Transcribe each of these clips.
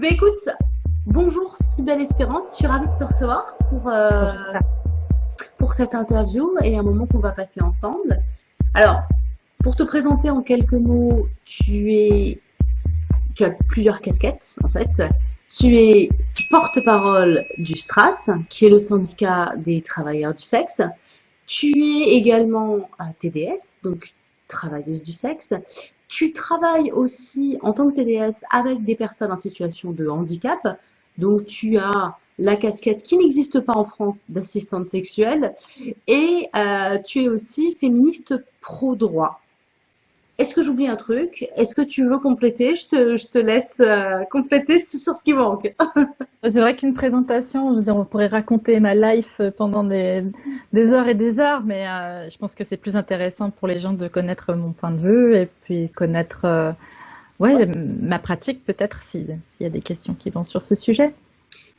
bien, écoute, bonjour, si belle espérance. Je suis ravie de te recevoir pour, euh, pour cette interview et un moment qu'on va passer ensemble. Alors, pour te présenter en quelques mots, tu es, tu as plusieurs casquettes en fait. Tu es porte-parole du STRAS, qui est le syndicat des travailleurs du sexe. Tu es également TDS, donc travailleuse du sexe. Tu travailles aussi en tant que TDS avec des personnes en situation de handicap. Donc tu as la casquette qui n'existe pas en France d'assistante sexuelle et euh, tu es aussi féministe pro-droit. Est-ce que j'oublie un truc? Est-ce que tu veux compléter? Je te, je te, laisse euh, compléter sur ce qui manque. C'est vrai qu'une présentation, je veux dire, on pourrait raconter ma life pendant des, des heures et des heures, mais euh, je pense que c'est plus intéressant pour les gens de connaître mon point de vue et puis connaître euh, ouais, ma pratique peut-être s'il y a des questions qui vont sur ce sujet.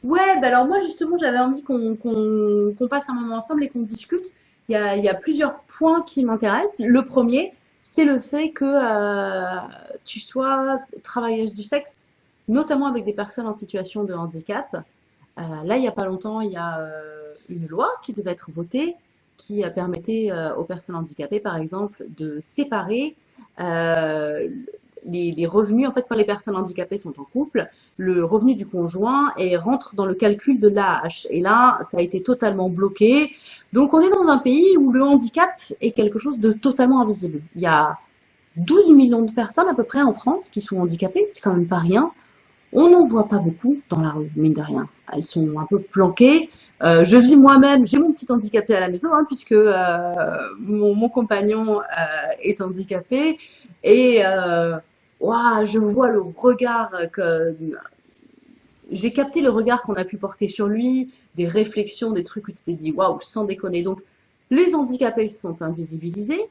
Ouais, bah alors moi justement j'avais envie qu'on passe un moment ensemble et qu'on discute. Il y, a, il y a plusieurs points qui m'intéressent. Le premier, c'est le fait que euh, tu sois travailleuse du sexe, notamment avec des personnes en situation de handicap. Euh, là, il n'y a pas longtemps, il y a euh, une loi qui devait être votée qui permettait aux personnes handicapées, par exemple, de séparer les, revenus, en fait, quand les personnes handicapées sont en couple, le revenu du conjoint rentre dans le calcul de l'AH. Et là, ça a été totalement bloqué. Donc, on est dans un pays où le handicap est quelque chose de totalement invisible. Il y a 12 millions de personnes à peu près en France qui sont handicapées, c'est quand même pas rien. On n'en voit pas beaucoup dans la rue, mine de rien. Elles sont un peu planquées. Euh, je vis moi-même, j'ai mon petit handicapé à la maison, hein, puisque euh, mon, mon, compagnon euh, est handicapé. Et euh, je vois le regard que j'ai capté le regard qu'on a pu porter sur lui, des réflexions, des trucs où tu t'es dit waouh, sans déconner. Donc, les handicapés sont invisibilisés,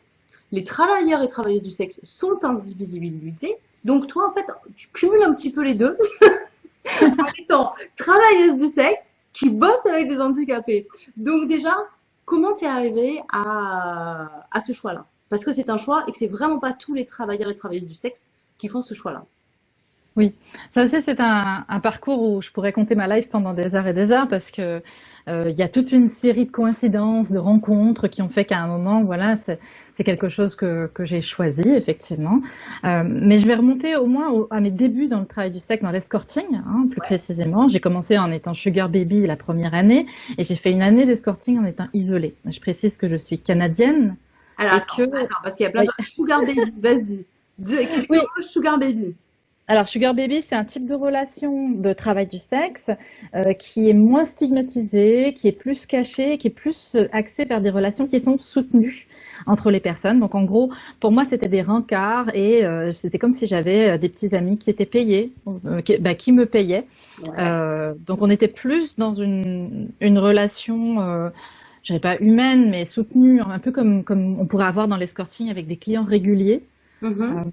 les travailleurs et travailleuses du sexe sont invisibilisés. Donc, toi, en fait, tu cumules un petit peu les deux en étant travailleuse du sexe qui bosse avec des handicapés. Donc, déjà, comment t'es arrivé à, à ce choix-là? Parce que c'est un choix et que c'est vraiment pas tous les travailleurs et travailleuses du sexe qui font ce choix-là. Oui, ça aussi c'est un, parcours où je pourrais compter ma life pendant des heures et des heures parce que euh, il y a toute une série de coïncidences, de rencontres qui ont fait qu'à un moment, voilà, c'est quelque chose que, j'ai choisi effectivement. Euh, mais je vais remonter au moins à mes débuts dans le travail du sexe, dans l'escorting, hein, plus précisément. J'ai commencé en étant sugar baby la première année et j'ai fait une année d'escorting en étant isolée. Je précise que je suis canadienne. Alors attends, parce qu'il y a plein de sugar baby, vas-y oui. Sugar Baby alors, Sugar Baby, c'est un type de relation de travail du sexe euh, qui est moins stigmatisé, qui est plus caché, qui est plus euh, axé vers des relations qui sont soutenues entre les personnes. Donc, en gros, pour moi, c'était des rencarts et euh, c'était comme si j'avais des petits amis qui étaient payés, qui, bah, qui, me payaient. donc, on était plus dans une, une relation je dirais pas humaine, mais soutenue, un peu comme, comme on pourrait avoir dans l'escorting avec des clients réguliers. Mm-hmm. Euh,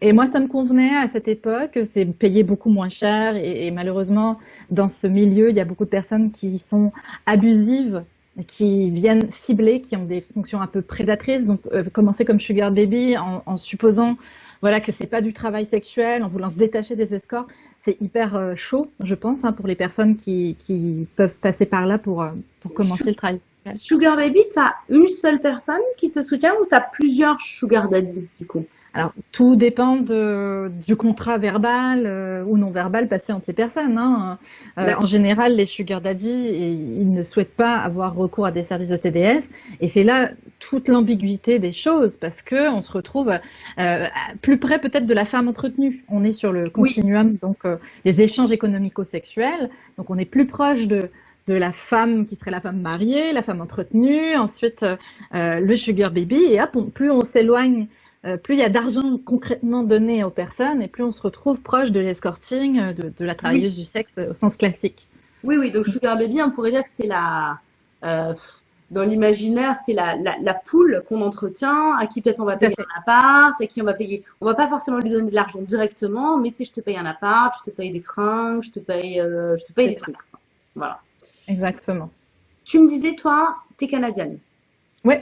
et moi, ça me convenait à cette époque, c'est payé beaucoup moins cher et, malheureusement, dans ce milieu, il y a beaucoup de personnes qui sont abusives, qui viennent cibler, qui ont des fonctions un peu prédatrices. Donc, euh, commencer comme sugar baby en, supposant voilà que c'est pas du travail sexuel, en voulant se détacher des escorts, c'est hyper euh, chaud, je pense, hein, pour les personnes qui, qui, peuvent passer par là pour, pour commencer le travail. Sugar baby, tu as une seule personne qui te soutient ou tu as plusieurs sugar daddy du coup? Alors, tout dépend de, du contrat verbal euh, ou non verbal passé entre ces personnes. Hein. Euh, en général, les sugar daddy, ils ne souhaitent pas avoir recours à des services de TDS, et c'est là toute l'ambiguïté des choses, parce que on se retrouve euh, plus près peut-être de la femme entretenue. On est sur le continuum, donc des échanges économico-sexuels, donc on est plus proche de de la femme qui serait la femme mariée, la femme entretenue, ensuite le sugar baby, et hop, plus on s'éloigne euh, plus il y a d'argent concrètement donné aux personnes et plus on se retrouve proche de l'escorting, euh, de, la travailleuse du sexe au sens classique. Oui, oui, donc Sugar Baby, on pourrait dire que c'est la, euh, dans l'imaginaire, c'est la, la, poule qu'on entretient, à qui peut-être on va payer un appart, à qui on va payer, on va pas forcément lui donner de l'argent directement, mais si je te paye un appart, je te paye des fringues, je te paye, je te paye des trucs. Voilà. Exactement. Tu me disais, toi, tu es canadienne. Oui.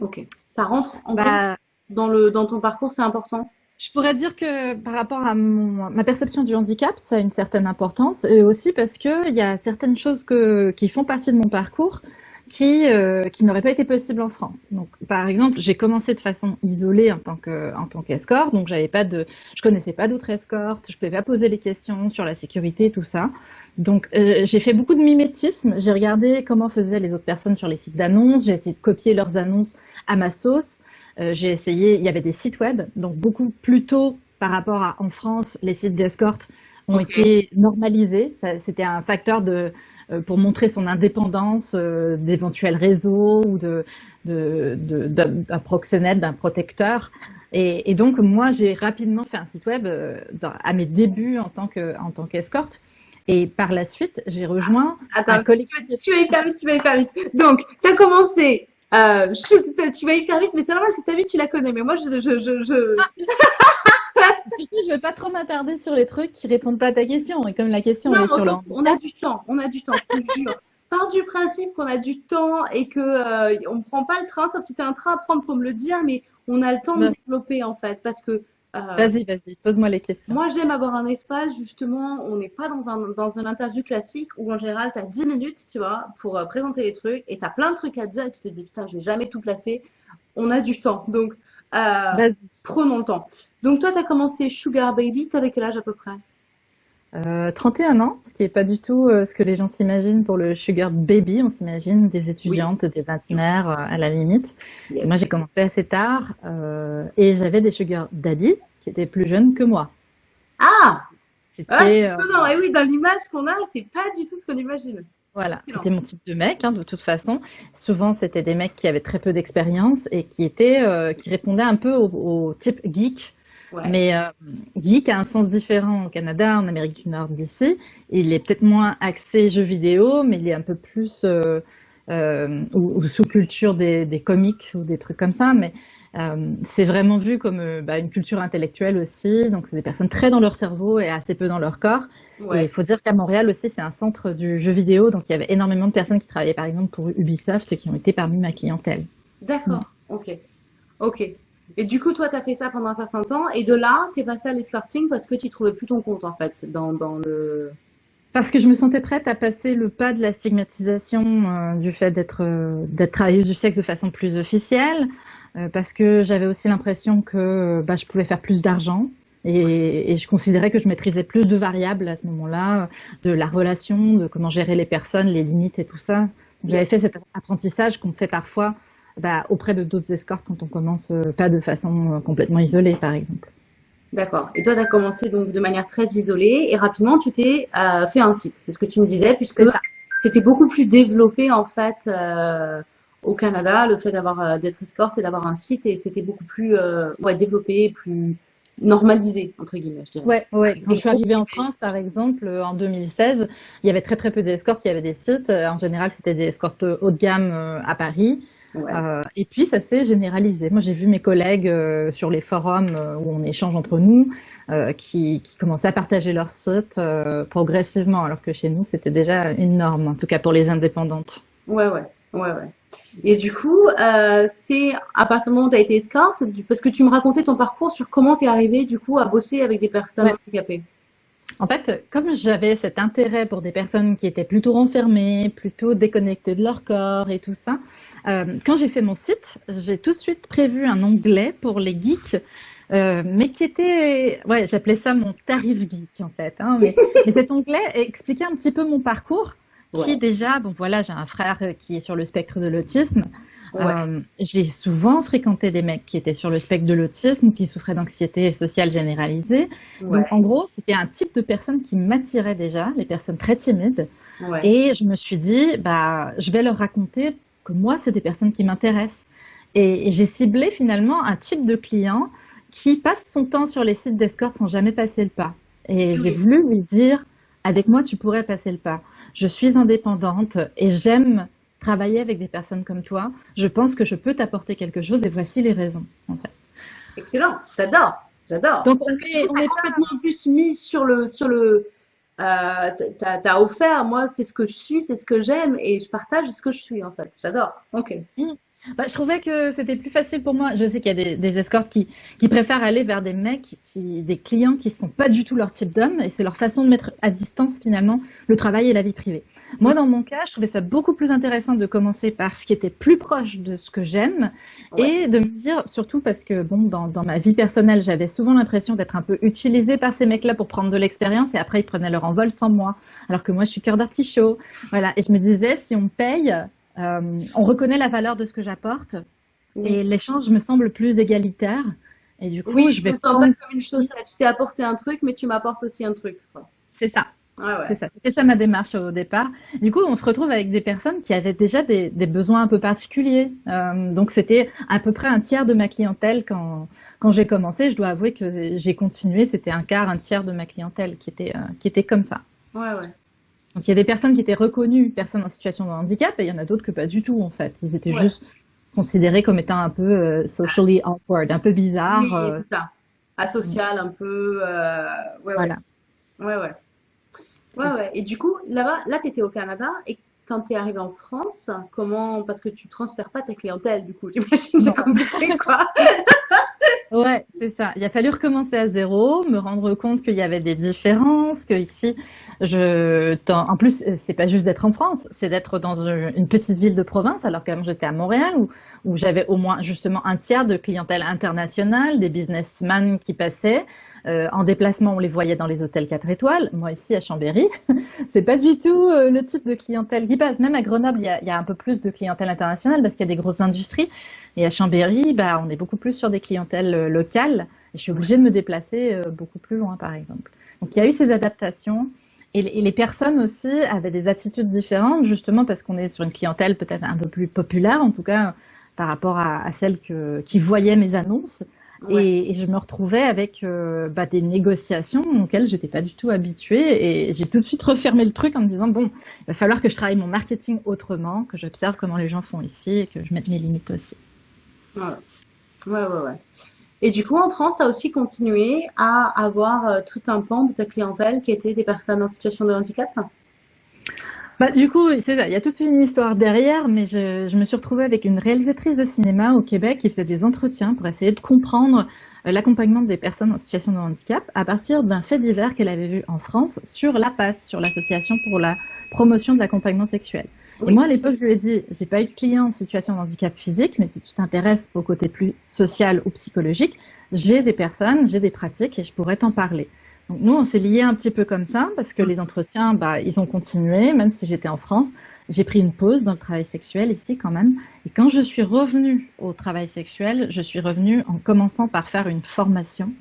Ok. Ça rentre en bah, dans, le, dans ton parcours, c'est important Je pourrais dire que par rapport à ma perception du handicap, ça a une certaine importance, et aussi parce qu'il y a certaines choses que, qui font partie de mon parcours qui, euh, qui n'aurait pas été possible en France. Donc, par exemple, j'ai commencé de façon isolée en tant que en tant qu'escorte, donc j'avais pas de, je connaissais pas d'autres escortes, je pouvais pas poser les questions sur la sécurité, tout ça. Donc, euh, j'ai fait beaucoup de mimétisme. J'ai regardé comment faisaient les autres personnes sur les sites d'annonces. J'ai essayé de copier leurs annonces à ma sauce. Euh, j'ai essayé. Il y avait des sites web, donc beaucoup plus tôt par rapport à en France, les sites d'escorte ont été normalisés. C'était un facteur de pour montrer son indépendance euh, d'éventuels réseaux ou de, d'un proxénète, d'un protecteur. Et, donc moi j'ai rapidement fait un site web euh, à mes débuts en tant que en tant qu'escorte. Et par la suite, j'ai rejoint Attends, un collectif. Tu, vas hyper vite, tu vas hyper vite. Donc, tu as commencé, tu vas hyper vite, mais c'est normal, si ta vie, tu la connais. Mais moi, je... je, je, je... Surtout, je vais pas trop m'attarder sur les trucs qui répondent pas à ta question. Et comme la question est sur l'ordre. On a du temps, on a du temps, je te jure. Part du principe qu'on a du temps et que euh, on prend pas le train, sauf si tu as un train à prendre, faut me le dire, mais on a le temps de développer en fait, parce que. Euh, vas-y, vas-y, pose-moi les questions. Moi, j'aime avoir un espace, justement, on n'est pas dans un, dans un interview classique où en général, tu as 10 minutes, tu vois, pour euh, présenter les trucs et tu as plein de trucs à dire et tu te dis, putain, je vais jamais tout placer. On a du temps. Donc, euh, prenons le temps. Donc toi, tu as commencé Sugar Baby, tu avais quel âge à peu près? Euh, 31 ans, ce qui n'est pas du tout euh, ce que les gens s'imaginent pour le Sugar Baby. On s'imagine des étudiantes, des vingtenaires euh, à la limite. Moi, j'ai commencé assez tard euh, et j'avais des Sugar Daddy qui étaient plus jeunes que moi. Ah C'était. Ah, non, et oui, dans l'image qu'on a, c'est pas du tout ce qu'on imagine. Voilà, c'était mon type de mec, hein, de toute façon. Souvent, c'était des mecs qui avaient très peu d'expérience et qui étaient, euh, qui répondaient un peu au, type geek. Mais euh, geek a un sens différent au Canada, en Amérique du Nord d'ici. Il est peut-être moins axé jeux vidéo, mais il est un peu plus euh, ou, sous-culture des, des, comics ou des trucs comme ça. Mais euh, c'est vraiment vu comme euh, bah, une culture intellectuelle aussi. Donc, c'est des personnes très dans leur cerveau et assez peu dans leur corps. Et il faut dire qu'à Montréal aussi, c'est un centre du jeu vidéo. Donc, il y avait énormément de personnes qui travaillaient, par exemple, pour Ubisoft et qui ont été parmi ma clientèle. D'accord. Ok. Ok. Et du coup, toi, tu as fait ça pendant un certain temps. Et de là, tu es passé à l'escorting parce que tu trouvais plus ton compte, en fait, dans, dans le... Parce que je me sentais prête à passer le pas de la stigmatisation euh, du fait d'être d'être travailleuse du sexe de façon plus officielle, parce que j'avais aussi l'impression que bah, je pouvais faire plus d'argent. Et, et, je considérais que je maîtrisais plus de variables à ce moment-là, de la relation, de comment gérer les personnes, les limites et tout ça. J'avais fait cet apprentissage qu'on fait parfois bah, auprès de d'autres escortes quand on commence euh, pas de façon euh, complètement isolée, par exemple. D'accord. Et toi, tu as commencé donc de manière très isolée et rapidement, tu t'es euh, fait un site. C'est ce que tu me disais, puisque c'était beaucoup plus développé en fait. Euh, au Canada, le fait d'avoir euh, d'être escorte et d'avoir un site, et c'était beaucoup plus euh, ouais, développé, plus normalisé entre guillemets. Je dirais. Ouais, ouais. Quand je suis arrivée en France, par exemple, euh, en 2016, il y avait très très peu d'escortes. Il y avait des sites. En général, c'était des escortes haut de gamme à Paris. Ouais. Euh, et puis ça s'est généralisé. Moi, j'ai vu mes collègues euh, sur les forums euh, où on échange entre nous, qui, qui, commençaient à partager leur site progressivement, alors que chez nous, c'était déjà une norme, en tout cas pour les indépendantes. Ouais, ouais, ouais, ouais. Et du coup, euh, c'est à partir du moment où tu as été escorte, parce que tu me racontais ton parcours sur comment tu es arrivé du coup à bosser avec des personnes handicapées. En fait, comme j'avais cet intérêt pour des personnes qui étaient plutôt renfermées, plutôt déconnectées de leur corps et tout ça, euh, quand j'ai fait mon site, j'ai tout de suite prévu un onglet pour les geeks, euh, mais qui était, ouais, j'appelais ça mon tarif geek en fait. Hein, mais, mais cet onglet expliquait un petit peu mon parcours qui déjà, bon voilà, j'ai un frère qui est sur le spectre de l'autisme. Euh, j'ai souvent fréquenté des mecs qui étaient sur le spectre de l'autisme, qui souffraient d'anxiété sociale généralisée. Donc en gros, c'était un type de personne qui m'attirait déjà, les personnes très timides. Et je me suis dit, bah, je vais leur raconter que moi, c'est des personnes qui m'intéressent. Et, et j'ai ciblé finalement un type de client qui passe son temps sur les sites d'escorte sans jamais passer le pas. Et j'ai voulu lui dire, avec moi, tu pourrais passer le pas je suis indépendante et j'aime travailler avec des personnes comme toi. Je pense que je peux t'apporter quelque chose et voici les raisons. En fait. Excellent, j'adore, j'adore. Donc on est, on est complètement plus mis sur le sur le. Euh, t'as offert, moi c'est ce que je suis, c'est ce que j'aime et je partage ce que je suis en fait. J'adore. Ok. Mm. Bah, je trouvais que c'était plus facile pour moi. Je sais qu'il y a des, des escortes qui, qui, préfèrent aller vers des mecs, qui, des clients qui sont pas du tout leur type d'homme, et c'est leur façon de mettre à distance finalement le travail et la vie privée. Moi, dans mon cas, je trouvais ça beaucoup plus intéressant de commencer par ce qui était plus proche de ce que j'aime, et de me dire, surtout parce que bon, dans, dans ma vie personnelle, j'avais souvent l'impression d'être un peu utilisée par ces mecs-là pour prendre de l'expérience, et après ils prenaient leur envol sans moi, alors que moi, je suis cœur d'artichaut. Voilà, et je me disais, si on me paye euh, on reconnaît la valeur de ce que j'apporte et l'échange me semble plus égalitaire. Et du coup, oui, je vais pas comme une chose. Tu t'es apporté un truc, mais tu m'apportes aussi un truc. C'est ça. C'est ça. C'était ça ma démarche au départ. Du coup, on se retrouve avec des personnes qui avaient déjà des, besoins un peu particuliers. Euh, donc, c'était à peu près un tiers de ma clientèle quand, quand j'ai commencé. Je dois avouer que j'ai continué. C'était un quart, un tiers de ma clientèle qui était, euh, qui était comme ça. Ouais, ouais. Donc il y a des personnes qui étaient reconnues personnes en situation de handicap et il y en a d'autres que pas du tout en fait. Ils étaient juste considérés comme étant un peu euh, socially awkward, un peu bizarre. Oui, euh. c'est ça. Asocial un peu. Euh... Ouais, voilà. Ouais, ouais. Ouais, ouais. Et du coup, là-bas, là, tu étais au Canada et quand tu es arrivé en France, comment Parce que tu transfères pas ta clientèle, du coup, j'imagine c'est compliqué, quoi. Ouais, c'est ça. Il a fallu recommencer à zéro, me rendre compte qu'il y avait des différences, que ici, je, en plus, c'est pas juste d'être en France, c'est d'être dans une petite ville de province, alors qu'avant j'étais à Montréal, où, où j'avais au moins justement un tiers de clientèle internationale, des businessmen qui passaient. Euh, en déplacement, on les voyait dans les hôtels 4 étoiles. Moi, ici, à Chambéry, c'est pas du tout euh, le type de clientèle qui passe. Même à Grenoble, il y a, y a un peu plus de clientèle internationale parce qu'il y a des grosses industries. Et à Chambéry, bah, on est beaucoup plus sur des clientèles euh, locales. Et je suis obligée de me déplacer euh, beaucoup plus loin, par exemple. Donc, il y a eu ces adaptations. Et, les personnes aussi avaient des attitudes différentes, justement parce qu'on est sur une clientèle peut-être un peu plus populaire, en tout cas par rapport à, à celle que, qui voyaient mes annonces. Et, je me retrouvais avec euh, bah, des négociations auxquelles j'étais pas du tout habituée et j'ai tout de suite refermé le truc en me disant bon, il va falloir que je travaille mon marketing autrement, que j'observe comment les gens font ici et que je mette mes limites aussi. Ouais, ouais, ouais. Et du coup, en France, tu as aussi continué à avoir euh, tout un pan de ta clientèle qui était des personnes en situation de handicap? Bah, du coup, c'est ça. Il y a toute une histoire derrière, mais je, je, me suis retrouvée avec une réalisatrice de cinéma au Québec qui faisait des entretiens pour essayer de comprendre euh, l'accompagnement des personnes en situation de handicap à partir d'un fait divers qu'elle avait vu en France sur la PASS, sur l'association pour la promotion de l'accompagnement sexuel. Et moi, à l'époque, je lui ai dit, j'ai pas eu de client en situation de handicap physique, mais si tu t'intéresses au côté plus social ou psychologique, j'ai des personnes, j'ai des pratiques et je pourrais t'en parler. Donc nous, on s'est liés un petit peu comme ça parce que mm. les entretiens, bah, ils ont continué, même si j'étais en France. J'ai pris une pause dans le travail sexuel ici quand même. Et quand je suis revenue au travail sexuel, je suis revenue en commençant par faire une formation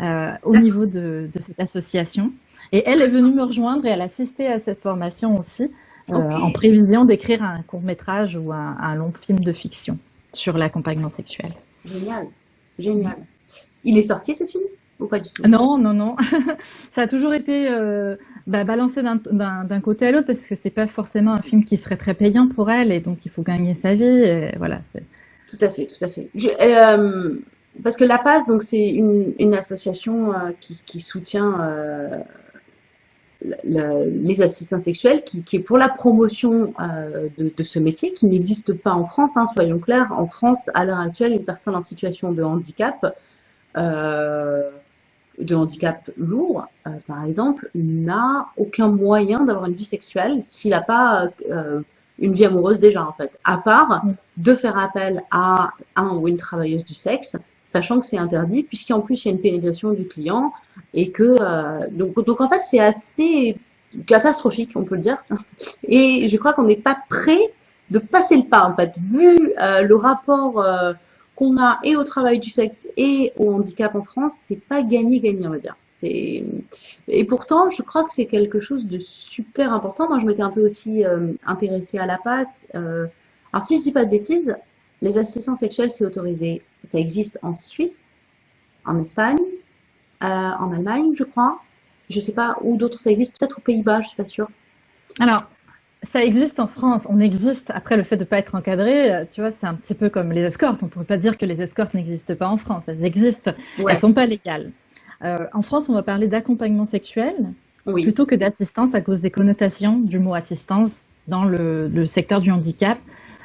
euh, au niveau de, de, cette association. Et elle est venue me rejoindre et elle a assisté à cette formation aussi, euh, en prévision d'écrire un court métrage ou un, un long film de fiction sur l'accompagnement sexuel. Génial, génial. Il est sorti ce film? Non, non, non. ça a toujours été euh, bah, balancé d'un côté à l'autre parce que c'est pas forcément un film qui serait très payant pour elle et donc il faut gagner sa vie. Et voilà. Tout à fait, tout à fait. Euh, parce que La Paz, donc c'est une, une, association euh, qui, qui, soutient les assistants sexuels, qui, qui, est pour la promotion euh, de, de, ce métier, qui n'existe pas en France. Hein, soyons clairs, en France, à l'heure actuelle, une personne en situation de handicap euh, de handicap lourd, euh, par exemple, n'a aucun moyen d'avoir une vie sexuelle s'il n'a pas euh, une vie amoureuse déjà en fait, à part de faire appel à un ou une travailleuse du sexe, sachant que c'est interdit, puisqu'en plus il y a une pénétration du client et que euh, donc donc en fait c'est assez catastrophique, on peut le dire. Et je crois qu'on n'est pas prêt de passer le pas en fait, vu euh, le rapport euh, qu'on a et au travail du sexe et au handicap en France, c'est pas gagné-gagné, on va dire. Et pourtant, je crois que c'est quelque chose de super important. Moi, je m'étais un peu aussi euh, intéressée à la passe. Euh... Alors, si je dis pas de bêtises, les assistants sexuels, c'est autorisé. Ça existe en Suisse, en Espagne, euh, en Allemagne, je crois. Je sais pas où d'autres ça existe. Peut-être aux Pays-Bas, je suis pas sûre. Alors, ça existe en France, on existe. Après, le fait de ne pas être encadré, euh, tu vois, c'est un petit peu comme les escortes. On ne pourrait pas dire que les escortes n'existent pas en France. Elles existent. Elles Elles sont pas légales. Euh, en France, on va parler d'accompagnement sexuel plutôt que d'assistance à cause des connotations du mot assistance dans le, secteur du handicap.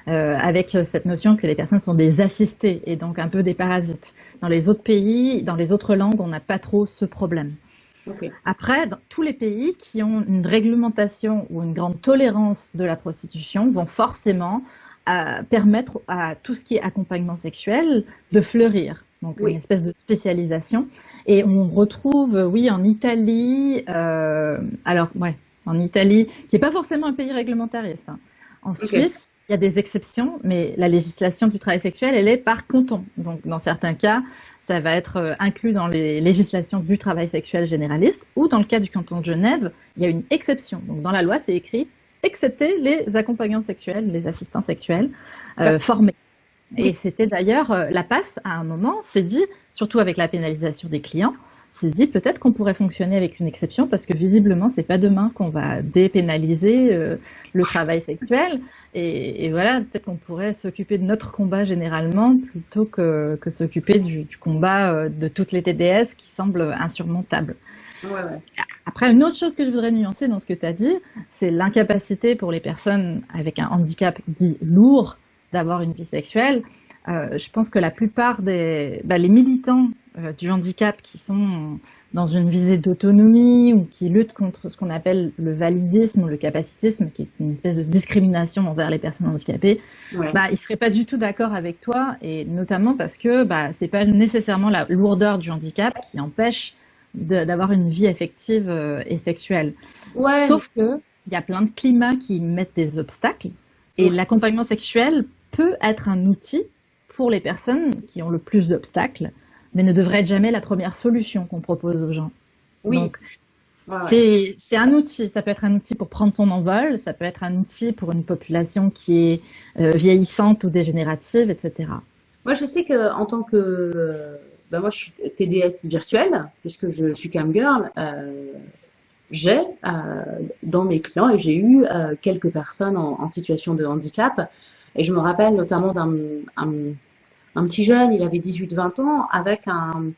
avec cette notion que les personnes sont des assistés et donc un peu des parasites. Dans les autres pays, dans les autres langues, on n'a pas trop ce problème. Après, dans tous les pays qui ont une réglementation ou une grande tolérance de la prostitution vont forcément euh, permettre à tout ce qui est accompagnement sexuel de fleurir. Donc une espèce de spécialisation. Et on retrouve, oui, en Italie, euh, alors ouais, en Italie, qui n'est pas forcément un pays réglementariste. Hein. En Suisse, il y a des exceptions, mais la législation du travail sexuel, elle est par canton. Donc dans certains cas, ça va être euh, inclus dans les législations du travail sexuel généraliste, ou dans le cas du canton de Genève, il y a une exception. Donc dans la loi, c'est écrit excepté les accompagnants sexuels, les assistants sexuels euh, formés. Et c'était d'ailleurs euh, la passe à un moment, c'est dit, surtout avec la pénalisation des clients, s'est dit peut-être qu'on pourrait fonctionner avec une exception parce que visiblement c'est pas demain qu'on va dépénaliser euh, le travail sexuel et, voilà peut-être qu'on pourrait s'occuper de notre combat généralement plutôt que, que s'occuper du, combat euh, de toutes les TDS qui semblent insurmontables. Après, une autre chose que je voudrais nuancer dans ce que tu as dit, c'est l'incapacité pour les personnes avec un handicap dit lourd d'avoir une vie sexuelle. Euh, je pense que la plupart des bah, les militants euh, du handicap qui sont dans une visée d'autonomie ou qui luttent contre ce qu'on appelle le validisme ou le capacitisme, qui est une espèce de discrimination envers les personnes handicapées, bah, ils seraient pas du tout d'accord avec toi, et notamment parce que bah, c'est pas nécessairement la lourdeur du handicap qui empêche d'avoir une vie affective euh, et sexuelle. Sauf que il y a plein de climats qui mettent des obstacles, et l'accompagnement sexuel peut être un outil pour les personnes qui ont le plus d'obstacles, mais ne devrait être jamais la première solution qu'on propose aux gens. Oui. Donc, c'est un outil. Ça peut être un outil pour prendre son envol, ça peut être un outil pour une population qui est euh, vieillissante ou dégénérative, etc. Moi, je sais que en tant que, ben moi, je suis TDS virtuel puisque je, suis camgirl. Euh, j'ai euh, dans mes clients et j'ai eu euh, quelques personnes en, en, situation de handicap et je me rappelle notamment d'un un, petit jeune, il avait 18-20 ans, avec un...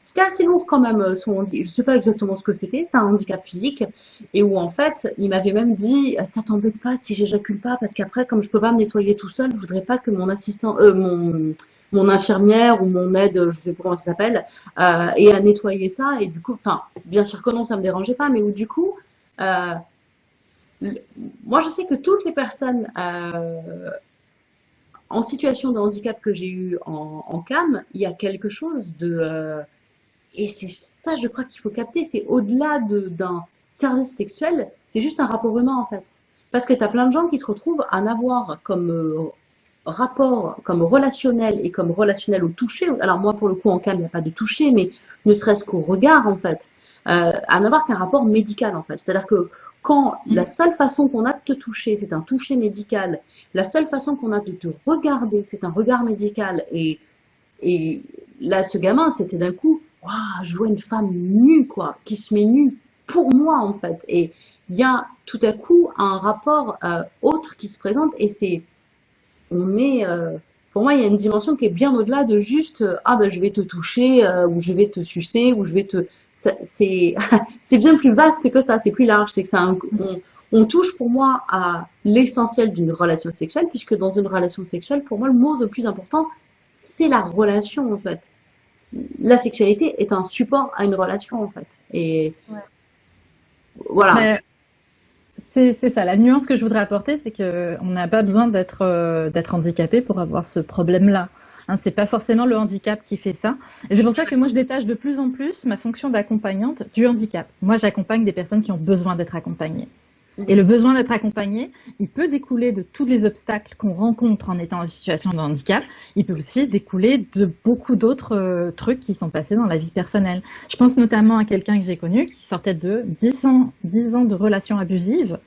C'était assez lourd quand même, son je sais pas exactement ce que c'était, c'était un handicap physique, et où en fait, il m'avait même dit, ça t'embête pas si j'éjacule pas, parce qu'après, comme je peux pas me nettoyer tout seul, je voudrais pas que mon assistant, euh, mon, mon infirmière ou mon aide, je sais pas comment ça s'appelle, euh, ait à nettoyer ça, et du coup, enfin, bien sûr que non, ça me dérangeait pas, mais où du coup, euh, moi je sais que toutes les personnes euh, en situation de handicap que j'ai eu en, en, CAM, il y a quelque chose de... Euh, et c'est ça, je crois qu'il faut capter, c'est au-delà d'un service sexuel, c'est juste un rapport humain en fait. Parce que tu as plein de gens qui se retrouvent à n'avoir comme euh, rapport, comme relationnel et comme relationnel au toucher. Alors moi, pour le coup, en CAM, il n'y a pas de toucher, mais ne serait-ce qu'au regard en fait. Euh, à n'avoir qu'un rapport médical en fait. C'est-à-dire que quand mm. la seule façon qu'on a de te toucher, c'est un toucher médical, la seule façon qu'on a de te regarder, c'est un regard médical, et, et là, ce gamin, c'était d'un coup, waouh, je vois une femme nue, quoi, qui se met nue pour moi, en fait. Et il y a tout à coup un rapport euh, autre qui se présente, et c'est, on est, euh, pour moi, il y a une dimension qui est bien au-delà de juste euh, ah ben je vais te toucher euh, ou je vais te sucer ou je vais te c'est c'est bien plus vaste que ça, c'est plus large, c'est que ça on, on, touche pour moi à l'essentiel d'une relation sexuelle puisque dans une relation sexuelle, pour moi, le mot le plus important, c'est la relation en fait. La sexualité est un support à une relation en fait et voilà. C'est ça. La nuance que je voudrais apporter, c'est qu'on n'a pas besoin d'être euh, d'être handicapé pour avoir ce problème-là. Hein, c'est pas forcément le handicap qui fait ça. Et c'est pour ça que moi, je détache de plus en plus ma fonction d'accompagnante du handicap. Moi, j'accompagne des personnes qui ont besoin d'être accompagnées. Et le besoin d'être accompagné, il peut découler de tous les obstacles qu'on rencontre en étant en situation de handicap. Il peut aussi découler de beaucoup d'autres euh, trucs qui sont passés dans la vie personnelle. Je pense notamment à quelqu'un que j'ai connu qui sortait de 10 ans, 10 ans de relations abusives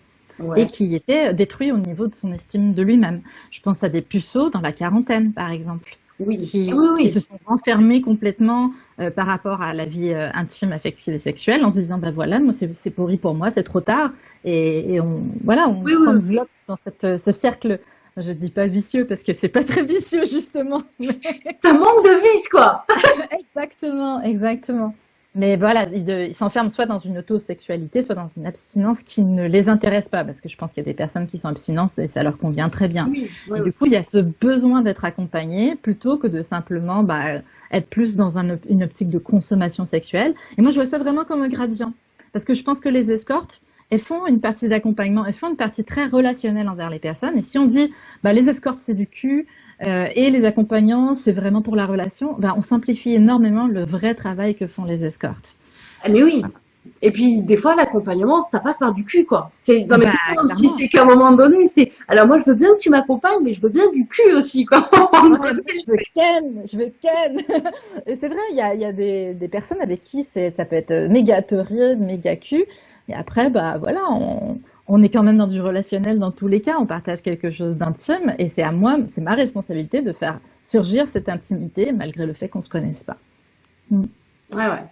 et qui était détruit au niveau de son estime de lui-même. Je pense à des puceaux dans la quarantaine, par exemple oui. Qui, se sont renfermés complètement euh, par rapport à la vie euh, intime, affective et sexuelle, en se disant ben voilà, moi c'est pourri pour moi, c'est trop tard, et, et on voilà, on s'enveloppe dans cette, ce cercle. Je dis pas vicieux parce que c'est pas très vicieux justement. Ça manque de vice quoi. exactement, exactement. Mais voilà, ils s'enferment soit dans une autosexualité, soit dans une abstinence qui ne les intéresse pas, parce que je pense qu'il y a des personnes qui sont abstinentes et ça leur convient très bien. et du coup, il y a ce besoin d'être accompagné plutôt que de simplement bah, être plus dans une optique de consommation sexuelle. Et moi, je vois ça vraiment comme un gradient, parce que je pense que les escortes, elles font une partie d'accompagnement, elles font une partie très relationnelle envers les personnes. Et si on dit, bah, les escortes, c'est du cul, euh, et les accompagnants, c'est vraiment pour la relation, bah, on simplifie énormément le vrai travail que font les escortes. Ah, mais oui. Et puis des fois l'accompagnement ça passe par du cul quoi. C'est bah, c'est qu'à un moment donné c'est alors moi je veux bien que tu m'accompagnes mais je veux bien du cul aussi quoi. je veux ken, je veux ken. Et c'est vrai il y a, y a des, des, personnes avec qui c'est ça peut être méga torride, méga cul et après bah voilà on, on est quand même dans du relationnel dans tous les cas, on partage quelque chose d'intime et c'est à moi, c'est ma responsabilité de faire surgir cette intimité malgré le fait qu'on ne se connaisse pas. Mm. Ouais, ouais.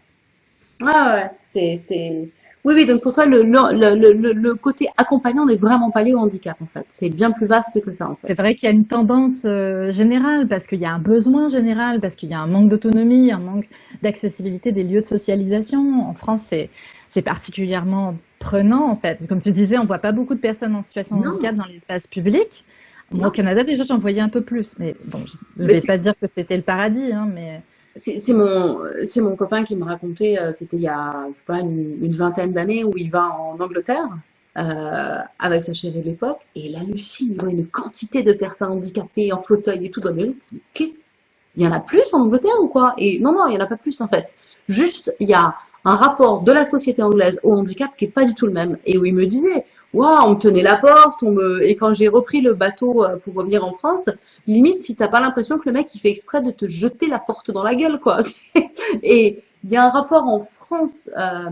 Ouais, ouais, c'est, c'est... Oui, oui, donc pour toi, le, le, le, le côté accompagnant n'est vraiment pas lié au handicap, en fait. C'est bien plus vaste que ça, en fait. C'est vrai qu'il y a une tendance euh, générale, parce qu'il y a un besoin général, parce qu'il y a un manque d'autonomie, un manque d'accessibilité des lieux de socialisation. En France, c'est, c'est particulièrement prenant en fait. Comme tu disais, on voit pas beaucoup de personnes en situation de handicap dans l'espace public. au Canada, déjà, j'en voyais un peu plus. Mais bon, je ne vais pas dire que c'était le paradis, hein, mais... C'est mon, mon copain qui me racontait, euh, c'était il y a, je sais pas, une, vingtaine d'années, où il va en Angleterre euh, avec sa chérie de l'époque, et il hallucine, il voit une quantité de personnes handicapées en fauteuil et tout dans le Qu'est-ce? Il y en a plus en Angleterre ou quoi? Et non, non, il y en a pas plus en fait. Juste, il y a un rapport de la société anglaise au handicap qui est pas du tout le même. Et où il me disait, waouh, on me tenait la porte, on me... et quand j'ai repris le bateau euh, pour revenir en France, limite si t'as pas l'impression que le mec il fait exprès de te jeter la porte dans la gueule, quoi. et il y a un rapport en France euh,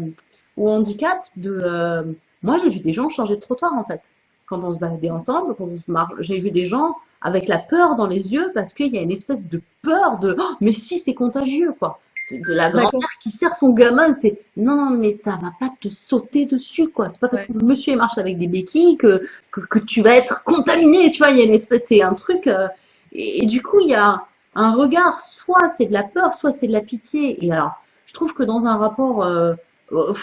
au handicap de, euh, moi j'ai vu des gens changer de trottoir en fait, quand on se baladait ensemble, quand on se marche, j'ai vu des gens avec la peur dans les yeux parce qu'il y a une espèce de peur de, oh, mais si c'est contagieux, quoi de la grand-mère qui sert son gamin, c'est non, mais ça va pas te sauter dessus, quoi. C'est pas parce que le monsieur marche avec des béquilles que, que, tu vas être contaminé, tu vois. Il y a une espèce, c'est un truc. Euh, et, du coup, il y a un regard, soit c'est de la peur, soit c'est de la pitié. Et alors, je trouve que dans un rapport, euh, euh,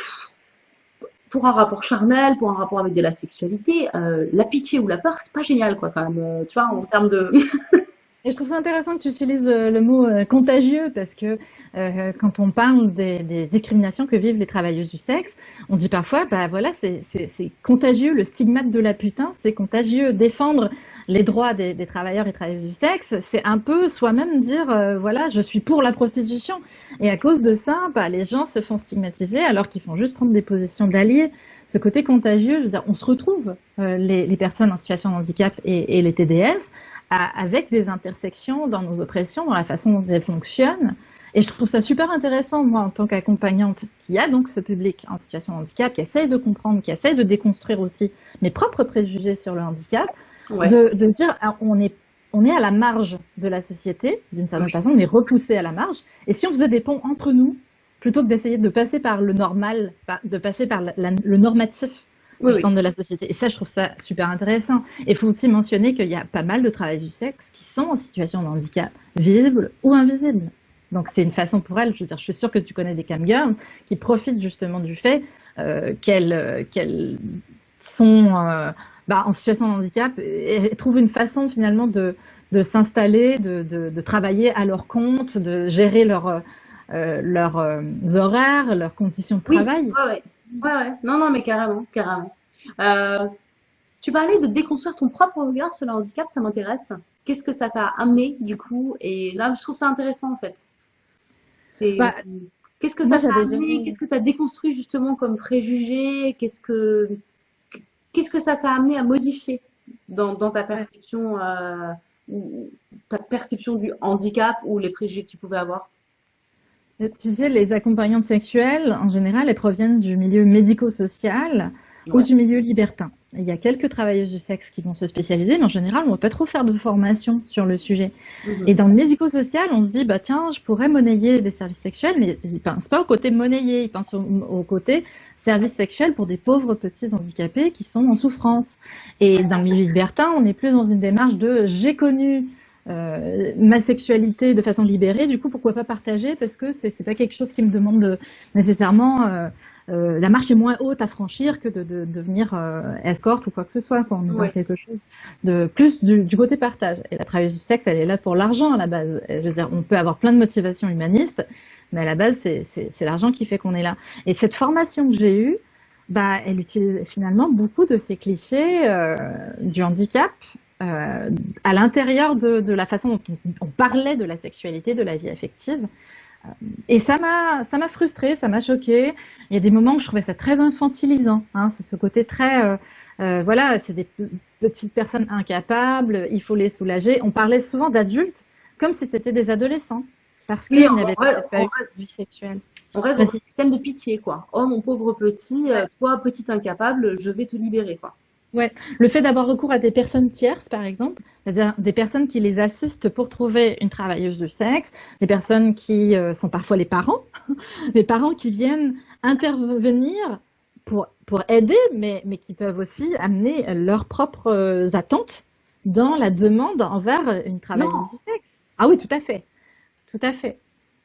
pour un rapport charnel, pour un rapport avec de la sexualité, la pitié ou la peur, c'est pas génial, quoi, quand même. tu vois, en termes de Et je trouve ça intéressant que tu utilises euh, le mot euh, contagieux parce que euh, quand on parle des, des, discriminations que vivent les travailleuses du sexe, on dit parfois, bah voilà, c'est contagieux, le stigmate de la putain, c'est contagieux. Défendre les droits des, des, travailleurs et travailleuses du sexe, c'est un peu soi-même dire, voilà, je suis pour la prostitution. Et à cause de ça, bah, les gens se font stigmatiser alors qu'ils font juste prendre des positions d'alliés. Ce côté contagieux, je veux dire, on se retrouve, les, les, personnes en situation de handicap et, et les TDS, avec des intersections dans nos oppressions, dans la façon dont elles fonctionnent. Et je trouve ça super intéressant, moi, en tant qu'accompagnante, qui a donc ce public en situation de handicap, qui essaye de comprendre, qui essaye de déconstruire aussi mes propres préjugés sur le handicap, de, de dire ah, on est on est à la marge de la société, d'une certaine façon, on est repoussé à la marge. Et si on faisait des ponts entre nous, plutôt que d'essayer de passer par le normal, de passer par le normatif au centre de la société. Et ça, je trouve ça super intéressant. Et il faut aussi mentionner qu'il y a pas mal de travail du sexe qui sont en situation de handicap, visible ou invisible. Donc c'est une façon pour elles, je veux dire, je suis sûre que tu connais des camgirls qui profitent justement du fait euh, qu'elles qu'elles sont euh, bah, en situation de handicap et, trouvent une façon finalement de, de s'installer, de, de, de, travailler à leur compte, de gérer leur, euh, leurs euh, horaires, leurs conditions de travail. Oui, Ouais, ouais. Non, non, mais carrément, carrément. Euh, tu parlais de déconstruire ton propre regard sur le handicap, ça m'intéresse. Qu'est-ce que ça t'a amené, du coup? Et là, je trouve ça intéressant, en fait. C'est... Bah, qu'est-ce que ça t'a amené? Qu'est-ce que tu as déconstruit, justement, comme préjugé? Qu'est-ce que... Qu'est-ce que ça t'a amené à modifier dans, dans ta perception, euh, ta perception du handicap ou les préjugés que tu pouvais avoir? Tu sais, les accompagnantes sexuelles, en général, elles proviennent du milieu médico-social ou du milieu libertin. Il y a quelques travailleuses du sexe qui vont se spécialiser, mais en général, on ne va pas trop faire de formation sur le sujet. Mhm. Et dans le médico-social, on se dit, bah tiens, je pourrais monnayer des services sexuels, mais ils ne pensent pas au côté monnayer, ils pensent au, côté services sexuels pour des pauvres petits handicapés qui sont en souffrance. Et dans le milieu libertin, on est plus dans une démarche de j'ai connu euh, ma sexualité de façon libérée, du coup, pourquoi pas partager? Parce que c'est pas quelque chose qui me demande nécessairement. Euh, euh, la marche est moins haute à franchir que de, de, devenir escorte ou quoi que ce soit. Quand on est quelque chose de plus du, du, côté partage. Et la travailleuse du sexe, elle est là pour l'argent à la base. Je veux dire, on peut avoir plein de motivations humanistes, mais à la base, c'est l'argent qui fait qu'on est là. Et cette formation que j'ai eue, bah, elle utilise finalement beaucoup de ces clichés euh, du handicap euh, à l'intérieur de, de, la façon dont on, parlait de la sexualité, de la vie affective. Euh, et ça m'a, ça m'a frustrée, ça m'a choquée. Il y a des moments où je trouvais ça très infantilisant. Hein, c'est ce côté très, euh, euh voilà, c'est des petites personnes incapables, il faut les soulager. On parlait souvent d'adultes comme si c'était des adolescents parce qu'ils n'avaient pas eu de vie sexuelle. On reste dans un système de pitié, quoi. Oh, mon pauvre petit, toi, petit incapable, je vais te libérer, quoi. Ouais, le fait d'avoir recours à des personnes tierces, par exemple, c'est-à-dire des personnes qui les assistent pour trouver une travailleuse du sexe, des personnes qui euh, sont parfois les parents, les parents qui viennent intervenir pour, pour aider, mais, mais qui peuvent aussi amener leurs propres euh, attentes dans la demande envers une travailleuse du sexe. Ah oui, tout à fait, tout à fait.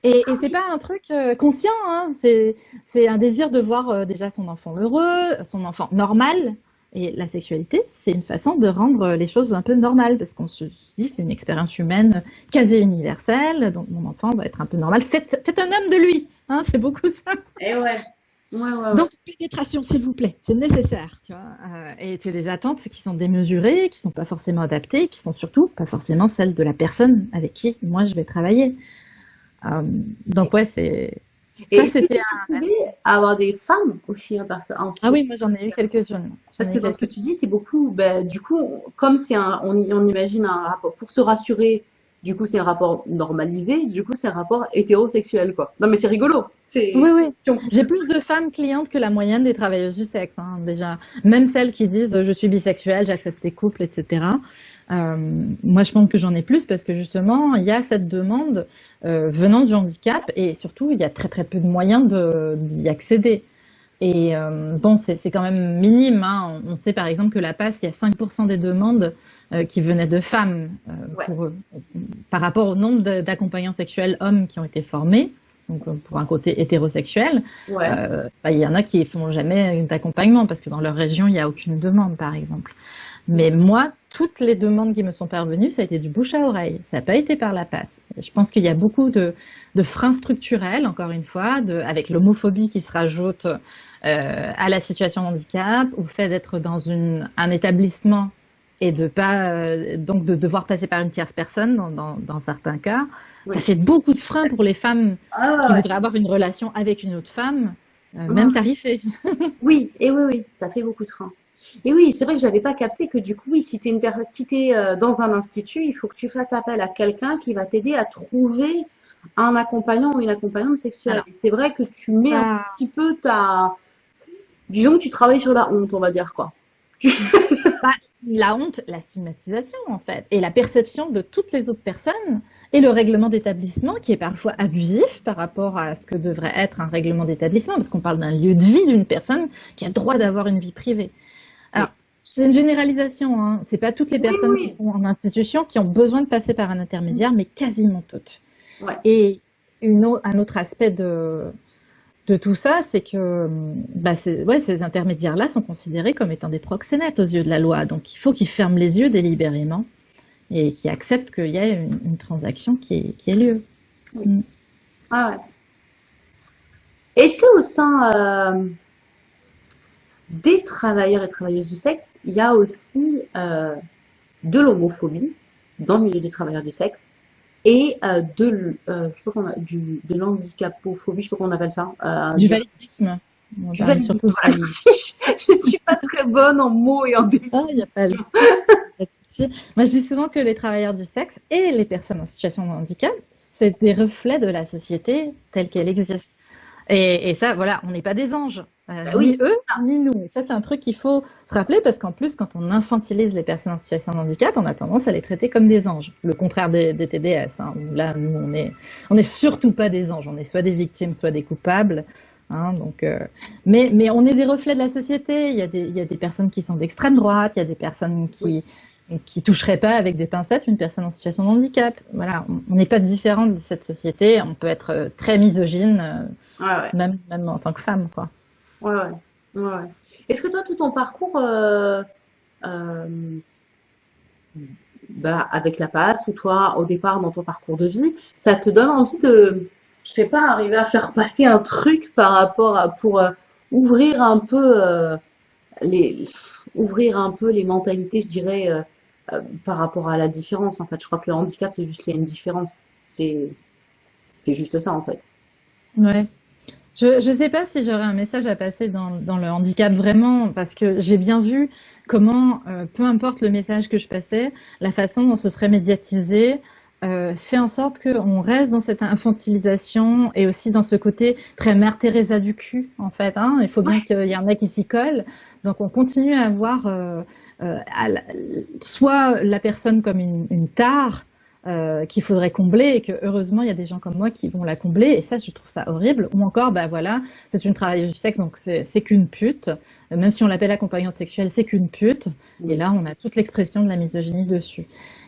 Et, et c'est pas un truc euh, conscient, hein. c'est un désir de voir euh, déjà son enfant heureux, son enfant normal. Et la sexualité, c'est une façon de rendre les choses un peu normales, parce qu'on se dit c'est une expérience humaine quasi universelle, donc mon enfant va être un peu normal. Faites, faites un homme de lui, hein, c'est beaucoup ça. Et eh ouais. Ouais, ouais, Donc, pénétration, s'il vous plaît, c'est nécessaire, tu vois. Euh, et c'est des attentes qui sont démesurées, qui sont pas forcément adaptées, qui sont surtout pas forcément celles de la personne avec qui moi je vais travailler. Euh, donc ouais, c'est. Et c'était un... avoir des femmes aussi hein, Ah oui, moi j'en ai eu quelques-unes. Parce que dans ce que tu dis, c'est beaucoup. Ben, du coup, comme c'est un, on, on, imagine un rapport pour se rassurer. Du coup, c'est un rapport normalisé. Du coup, c'est un rapport hétérosexuel, quoi. Non, mais c'est rigolo. Oui, oui. J'ai plus de femmes clientes que la moyenne des travailleuses du sexe, hein, déjà. Même celles qui disent je suis bisexuelle, j'accepte les couples, etc. Euh, moi, je pense que j'en ai plus parce que justement, il y a cette demande euh, venant du handicap et surtout, il y a très très peu de moyens d'y accéder. Et euh, bon, c'est quand même minime. Hein. On sait par exemple que la passe, il y a 5% des demandes euh, qui venaient de femmes euh, pour, par rapport au nombre d'accompagnants sexuels hommes qui ont été formés. Donc pour un côté hétérosexuel, ouais. bah, il y en a qui font jamais d'accompagnement parce que dans leur région, il n'y a aucune demande, par exemple. Mais moi, toutes les demandes qui me sont parvenues, ça a été du bouche à oreille. Ça n'a pas été par la passe. Je pense qu'il y a beaucoup de, de, freins structurels, encore une fois, de, avec l'homophobie qui se rajoute euh, à la situation de handicap, ou le fait d'être dans une, un établissement et de pas euh, donc de devoir passer par une tierce personne dans, dans, dans certains cas. Ça fait beaucoup de freins pour les femmes ah, qui voudraient avoir une relation avec une autre femme, euh, même tarifée. oui, et oui, oui, ça fait beaucoup de freins. Et oui, c'est vrai que j'avais pas capté que du coup, oui, si tu es, si euh, dans un institut, il faut que tu fasses appel à quelqu'un qui va t'aider à trouver un accompagnant ou une accompagnante sexuelle. C'est vrai que tu mets un petit peu ta... Disons que tu travailles sur la honte, on va dire quoi. Bah, la honte, la stigmatisation en fait, et la perception de toutes les autres personnes, et le règlement d'établissement qui est parfois abusif par rapport à ce que devrait être un règlement d'établissement, parce qu'on parle d'un lieu de vie d'une personne qui a droit d'avoir une vie privée. Alors, c'est une généralisation, hein. c'est pas toutes les personnes qui sont en institution qui ont besoin de passer par un intermédiaire, mais quasiment toutes. Ouais. Et une un autre aspect de, de tout ça, c'est que bah ouais, ces intermédiaires-là sont considérés comme étant des proxénètes aux yeux de la loi. Donc il faut qu'ils ferment les yeux délibérément et qu'ils acceptent qu'il y ait une, une, transaction qui, qui ait lieu. Oui. Mm. Ah ouais. Est-ce que au sein euh, des travailleurs et travailleuses du sexe, il y a aussi euh, de l'homophobie dans le milieu des travailleurs du sexe et euh, de, euh, je sais pas a, du, de l'handicapophobie, je sais pas comment on appelle ça. Euh, du validisme. Du validisme. je, ne suis pas très bonne en mots et en définition. Ah, y a pas Moi, je dis souvent que les travailleurs du sexe et les personnes en situation de handicap, c'est des reflets de la société telle qu'elle existe. Et, et, ça, voilà, on n'est pas des anges. Euh, bah oui, ni eux, ni nous. Et ça, c'est un truc qu'il faut se rappeler parce qu'en plus, quand on infantilise les personnes en situation de handicap, on a tendance à les traiter comme des anges. Le contraire des, des TDS. Hein, là, nous, on est, on est surtout pas des anges. On est soit des victimes, soit des coupables. Hein, donc, euh, mais, mais on est des reflets de la société. Il y a des, il y a des personnes qui sont d'extrême droite. Il y a des personnes qui, qui toucherait pas avec des pincettes une personne en situation de handicap. Voilà, on n'est pas différent de cette société. On peut être euh, très misogyne, Même, même en tant que femme, quoi. Ouais, ouais. ouais, Est-ce que toi, tout ton parcours, euh, bah, avec la passe ou toi, au départ, dans ton parcours de vie, ça te donne envie de, je sais pas, arriver à faire passer un truc par rapport à, pour ouvrir un peu les, ouvrir un peu les mentalités, je dirais euh, par rapport à la différence. En fait, je crois que le handicap, c'est juste qu'il y a une différence. C'est, c'est juste ça, en fait. Ouais. Je ne sais pas si j'aurais un message à passer dans, dans, le handicap vraiment, parce que j'ai bien vu comment, euh, peu importe le message que je passais, la façon dont ce serait médiatisé, euh, fait en sorte qu'on reste dans cette infantilisation et aussi dans ce côté très mère Teresa du cul, en fait. Hein. Il faut bien qu'il y en ait qui s'y collent. Donc on continue à voir euh, euh, soit la personne comme une, une tare, euh, qu'il faudrait combler et que heureusement il y a des gens comme moi qui vont la combler. Et ça je trouve ça horrible. Ou encore bah voilà c'est une travailleuse du sexe donc c'est qu'une pute. Même si on l'appelle accompagnante sexuelle c'est qu'une pute. Et là on a toute l'expression de la misogynie dessus.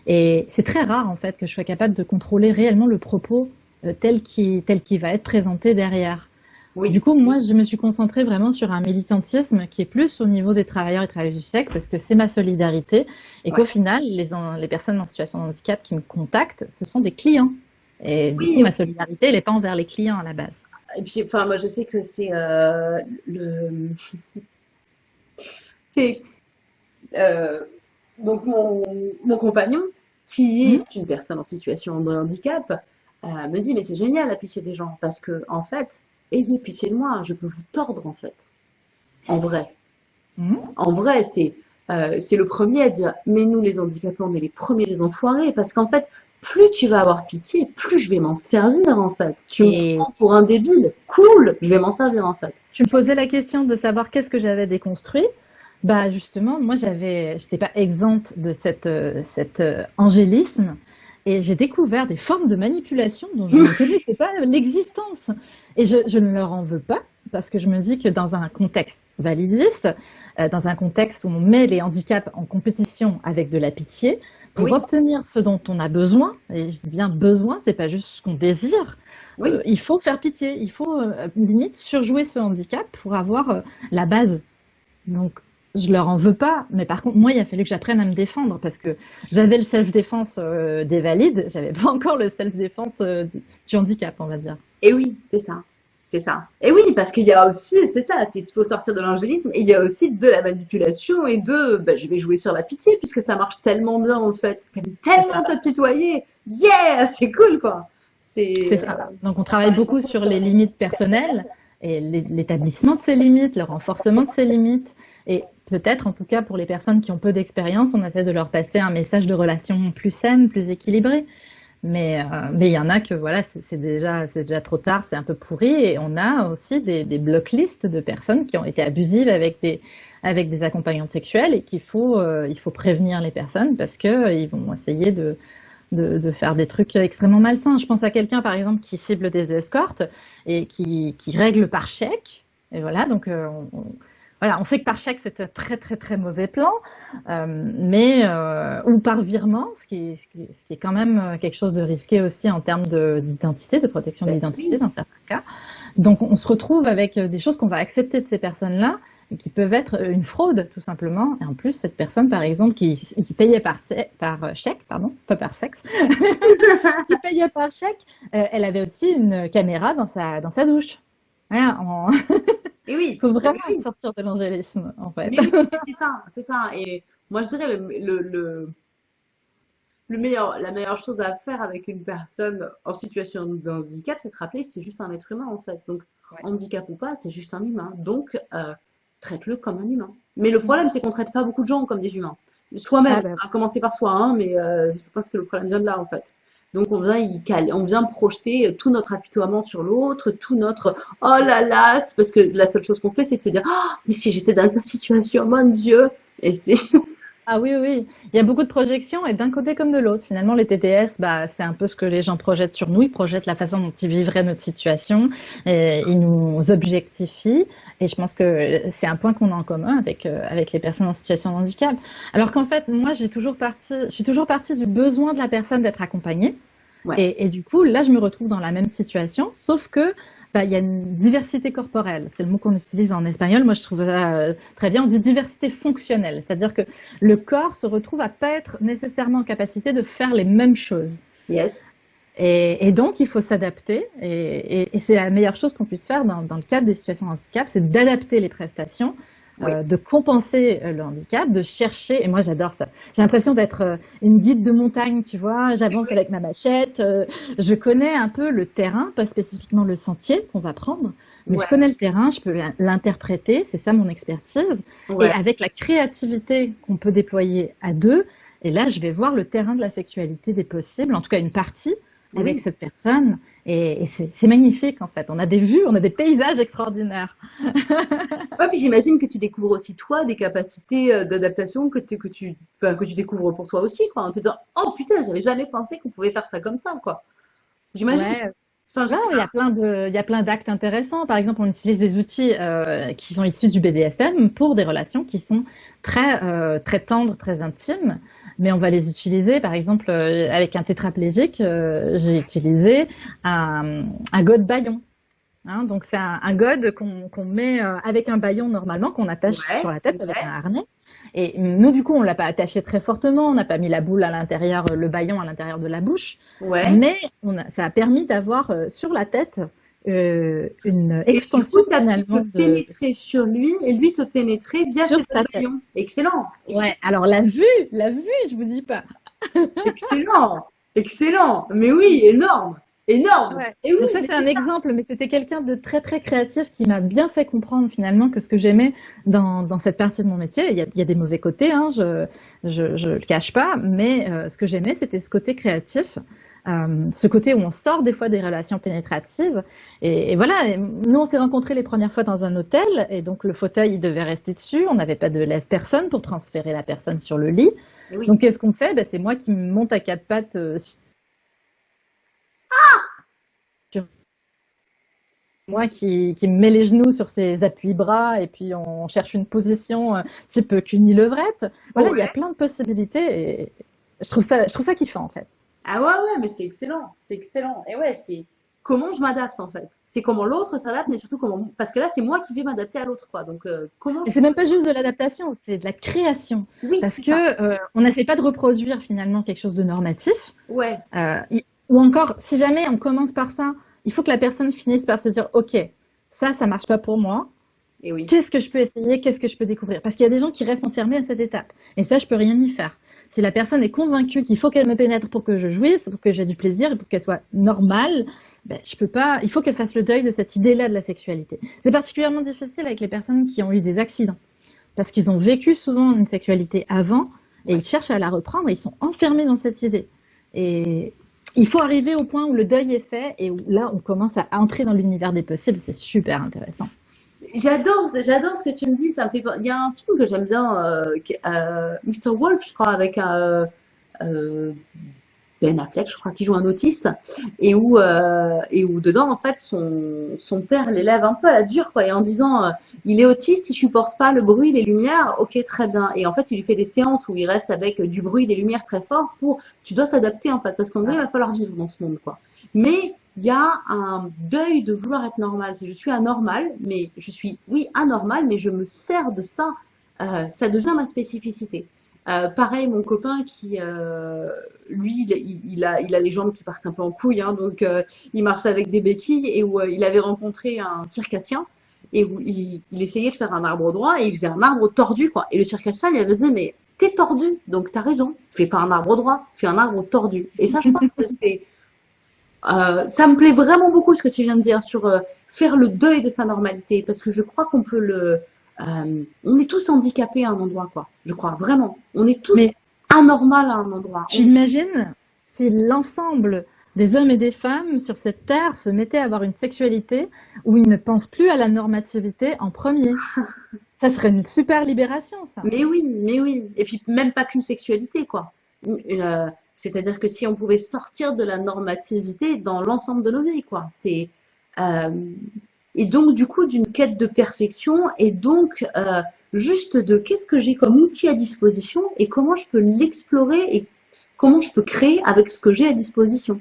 Et c'est très rare en fait que je sois capable de contrôler réellement le propos euh, tel qui tel qui va être présenté derrière du coup, moi, je me suis concentrée vraiment sur un militantisme qui est plus au niveau des travailleurs et travailleuses du sexe, parce que c'est ma solidarité, et qu'au final, les, les, personnes en situation de handicap qui me contactent, ce sont des clients. Et du coup, ma solidarité, elle n'est pas envers les clients à la base. Et puis, enfin, moi, je sais que c'est euh, le... c'est... Euh, donc, mon, mon, compagnon, qui est mmh. une personne en situation de handicap, euh, me dit, mais c'est génial pitié des gens, parce que, en fait, ayez pitié de moi, je peux vous tordre en fait. En vrai. Hmm? En vrai, c'est euh, c'est le premier à dire, mais nous les handicapés, on est les premiers les enfoirés, parce qu'en fait, plus tu vas avoir pitié, plus je vais m'en servir en fait. Tu me prends pour un débile, cool, je vais m'en servir en fait. Tu me posais la question de savoir qu'est-ce que j'avais déconstruit. Bah justement, moi j'avais, j'étais pas exempte de cette, euh, cet euh, angélisme et j'ai découvert des formes de manipulation dont je ne connaissais pas l'existence. Et je, je, ne leur en veux pas, parce que je me dis que dans un contexte validiste, euh, dans un contexte où on met les handicaps en compétition avec de la pitié, pour obtenir ce dont on a besoin, et je dis bien besoin, c'est pas juste ce qu'on désire, oui. euh, il faut faire pitié, il faut euh, limite surjouer ce handicap pour avoir la base. Donc je leur en veux pas, mais par contre, moi, il a fallu que j'apprenne à me défendre parce que j'avais le self-défense euh, des valides, j'avais pas encore le self-défense euh, du handicap, on va dire. Et oui, c'est ça. C'est ça. Et oui, parce qu'il y a aussi, c'est ça, il faut sortir de l'angélisme, et il y a aussi de la manipulation et de, bah, je vais jouer sur la pitié puisque ça marche tellement bien en fait, tellement te pitoyer. Yeah, c'est cool quoi. C'est ça. Donc on travaille beaucoup sur les limites personnelles et l'établissement de ces limites, le renforcement de ces limites. Et peut-être, en tout cas pour les personnes qui ont peu d'expérience, on essaie de leur passer un message de relation plus saine, plus équilibré. Mais euh, il y en a que voilà, c'est déjà déjà trop tard, c'est un peu pourri. Et on a aussi des, des block lists de personnes qui ont été abusives avec des avec des accompagnants sexuels et qu'il faut euh, faut prévenir les personnes parce que euh, ils vont essayer de, de faire des trucs extrêmement malsains. Je pense à quelqu'un par exemple qui cible des escortes et qui, qui règle par chèque. Et voilà, donc on, voilà, on sait que par chèque c'est un très très très mauvais plan, euh, mais euh, ou par virement, ce qui, est, ce, qui est, quand même euh, quelque chose de risqué aussi en termes d'identité, de, protection de ben l'identité dans certains cas. Donc on se retrouve avec des choses qu'on va accepter de ces personnes-là qui peuvent être une fraude tout simplement. Et en plus cette personne par exemple qui, qui payait par, par chèque, pardon, pas par sexe, qui payait par chèque, elle avait aussi une caméra dans sa dans sa douche. Voilà. Et oui. Il faut vraiment sortir de l'angélisme, en fait. c'est ça, c'est ça. Et moi, je dirais le, le, le, meilleur, la meilleure chose à faire avec une personne en situation de handicap, c'est se rappeler que c'est juste un être humain, en fait. Donc, handicap ou pas, c'est juste un humain. Donc, euh, traite-le comme un humain. Mais le problème, c'est qu'on traite pas beaucoup de gens comme des humains. Soi-même, ah, bah à commencer par soi, hein, mais euh, je pense que le problème vient de là, en fait. Donc on vient on vient projeter tout notre apitoiement sur l'autre, tout notre oh là là, parce que la seule chose qu'on fait c'est se dire oh mais si j'étais dans sa situation, mon Dieu, et Ah oui, oui, il y a beaucoup de projections et d'un côté comme de l'autre. Finalement, les TTS, bah, c'est un peu ce que les gens projettent sur nous. Ils projettent la façon dont ils vivraient notre situation et ils nous objectifient. Et je pense que c'est un point qu'on a en commun avec, euh, avec les personnes en situation de handicap. Alors qu'en fait, moi, j'ai toujours parti, je suis toujours partie du besoin de la personne d'être accompagnée. Et, et, du coup, là, je me retrouve dans la même situation, sauf que bah, il y a une diversité corporelle. C'est le mot qu'on utilise en espagnol. Moi, je trouve ça euh, très bien. On dit diversité fonctionnelle, c'est-à-dire que le corps se retrouve à pas être nécessairement en capacité de faire les mêmes choses. Yes. Et, et donc, il faut s'adapter. Et, et c'est la meilleure chose qu'on puisse faire dans, dans, le cadre des situations de handicap, c'est d'adapter les prestations euh, de compenser euh, le handicap, de chercher, et moi j'adore ça, j'ai l'impression d'être euh, une guide de montagne, tu vois, j'avance avec ma machette, je connais un peu le terrain, pas spécifiquement le sentier qu'on va prendre, mais je connais le terrain, je peux l'interpréter, c'est ça mon expertise, et avec la créativité qu'on peut déployer à deux, et là je vais voir le terrain de la sexualité des possibles, en tout cas une partie, avec cette personne. Et, c'est magnifique en fait. On a des vues, on a des paysages extraordinaires. ouais, puis j'imagine que tu découvres aussi toi des capacités euh, d'adaptation que, que, tu, que tu découvres pour toi aussi, quoi, en te disant oh putain, j'avais jamais pensé qu'on pouvait faire ça comme ça, quoi. J'imagine. Ouais. Il y a plein de, il y a plein d'actes intéressants. Par exemple, on utilise des outils euh, qui sont issus du BDSM pour des relations qui sont très, euh, très tendres, très intimes mais on va les utiliser, par exemple, euh, avec un tétraplégique, euh, j'ai utilisé un, un god baillon. Hein, donc c'est un, un god qu'on met euh, avec un baillon normalement, qu'on attache sur la tête avec un harnais. Et nous, du coup, on l'a pas attaché très fortement, on n'a pas mis la boule à l'intérieur, le baillon à l'intérieur de la bouche. Ouais. Mais on a, ça a permis d'avoir sur la tête euh, une extension et finalement de pénétrer sur lui et lui te pénétrer via sur sa tête. Excellent. Ouais. Alors la vue, la vue, je vous dis pas. excellent, excellent. Mais oui, énorme. Énorme. Ouais. Et oui, ça c'est un exemple, mais c'était quelqu'un de très très créatif qui m'a bien fait comprendre finalement que ce que j'aimais dans, dans cette partie de mon métier, il y a, il y a des mauvais côtés, hein, je, je je le cache pas, mais euh, ce que j'aimais c'était ce côté créatif euh, ce côté où on sort des fois des relations pénétratives. Et, et voilà, nous on s'est rencontrés les premières fois dans un hôtel, et donc le fauteuil il devait rester dessus, on n'avait pas de lève-personne pour transférer la personne sur le lit. Donc qu'est-ce qu'on fait? Ben, C'est moi qui me monte à quatre pattes euh, moi qui, qui, me met les genoux sur ses appuis-bras et puis on cherche une position euh, type cuni levrette. Voilà, il y a plein de possibilités et je trouve ça, je trouve ça kiffant en fait. Ah ouais, ouais, mais c'est excellent, c'est excellent. Et ouais, c'est comment je m'adapte en fait. C'est comment l'autre s'adapte, mais surtout comment. Parce que là, c'est moi qui vais m'adapter à l'autre, quoi. Donc euh, comment. C'est même pas juste de l'adaptation, c'est de la création. Oui, parce que euh, on n'essaie pas de reproduire finalement quelque chose de normatif. Ouais. Euh, ou encore, si jamais on commence par ça, il faut que la personne finisse par se dire, ok, ça, ça marche pas pour moi. Et oui. Qu'est-ce que je peux essayer? Qu'est-ce que je peux découvrir? Parce qu'il y a des gens qui restent enfermés à cette étape. Et ça, je peux rien y faire. Si la personne est convaincue qu'il faut qu'elle me pénètre pour que je jouisse, pour que j'ai du plaisir, pour qu'elle soit normale, ben, je peux pas. Il faut qu'elle fasse le deuil de cette idée-là de la sexualité. C'est particulièrement difficile avec les personnes qui ont eu des accidents, parce qu'ils ont vécu souvent une sexualité avant et ils cherchent à la reprendre et ils sont enfermés dans cette idée. Et il faut arriver au point où le deuil est fait et où là on commence à entrer dans l'univers des possibles. C'est super intéressant. J'adore, j'adore ce que tu me dis. Ça. Il y a un film que j'aime bien, euh, euh, Mr. Wolf, je crois, avec un euh, Ben Affleck, je crois, qui joue un autiste, et où euh, et où dedans, en fait, son son père l'élève un peu à la dure, quoi, et en disant, euh, il est autiste, il supporte pas le bruit, les lumières. Ok, très bien. Et en fait, il lui fait des séances où il reste avec du bruit, des lumières très fort pour. Tu dois t'adapter, en fait, parce qu'en vrai, il va falloir vivre dans ce monde, quoi. Mais il y a un deuil de vouloir être normal. Si je suis anormal, mais je suis, oui, anormal, mais je me sers de ça. Euh, ça devient ma spécificité. Euh, pareil, mon copain qui, euh, lui, il, a, il a les jambes qui partent un peu en couille, hein, donc euh, il marche avec des béquilles et où il avait rencontré un circassien et où il, essayait de faire un arbre droit et il faisait un arbre tordu, quoi. Et le circassien lui avait dit, mais t'es tordu, donc t'as raison, fais pas un arbre droit, fais un arbre tordu. Et ça, je pense que c'est ça me plaît vraiment beaucoup ce que tu viens de dire sur faire le deuil de sa normalité, parce que je crois qu'on peut le... Euh, on est tous handicapés à un endroit, quoi. Je crois, vraiment. On est tous Mais anormal à un endroit. Tu imagines si l'ensemble des hommes et des femmes sur cette terre se mettaient à avoir une sexualité où ils ne pensent plus à la normativité en premier? Ça serait une super libération, ça. Mais oui, mais oui. Et puis même pas qu'une sexualité, quoi. Euh, c'est-à-dire que si on pouvait sortir de la normativité dans l'ensemble de nos vies, quoi. C'est euh, et donc du coup d'une quête de perfection et donc euh, juste de qu'est-ce que j'ai comme outil à disposition et comment je peux l'explorer et comment je peux créer avec ce que j'ai à disposition.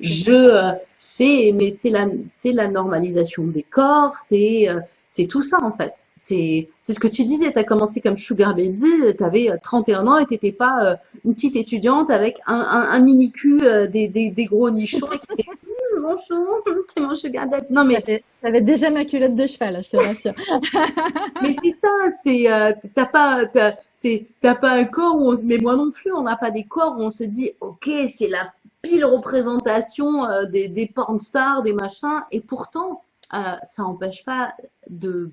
Je, euh, c'est, mais c'est la, c'est la normalisation des corps, c'est, euh, c'est tout ça en fait. C'est, c'est ce que tu disais. Tu as commencé comme sugar baby, tu avais 31 ans et t'étais pas euh, une petite étudiante avec un, un, un mini cul, des, des, des, gros nichons et qui mon chou, c'est mon sugar daddy. Non mais t'avais déjà ma culotte de cheval, je te rassure. mais c'est ça, c'est t'as pas, t'as, pas un corps où on, mais moi non plus, on n'a pas des corps où on se dit, ok, c'est la pile représentation euh, des, des porn stars, des machins, et pourtant, euh, ça n'empêche pas de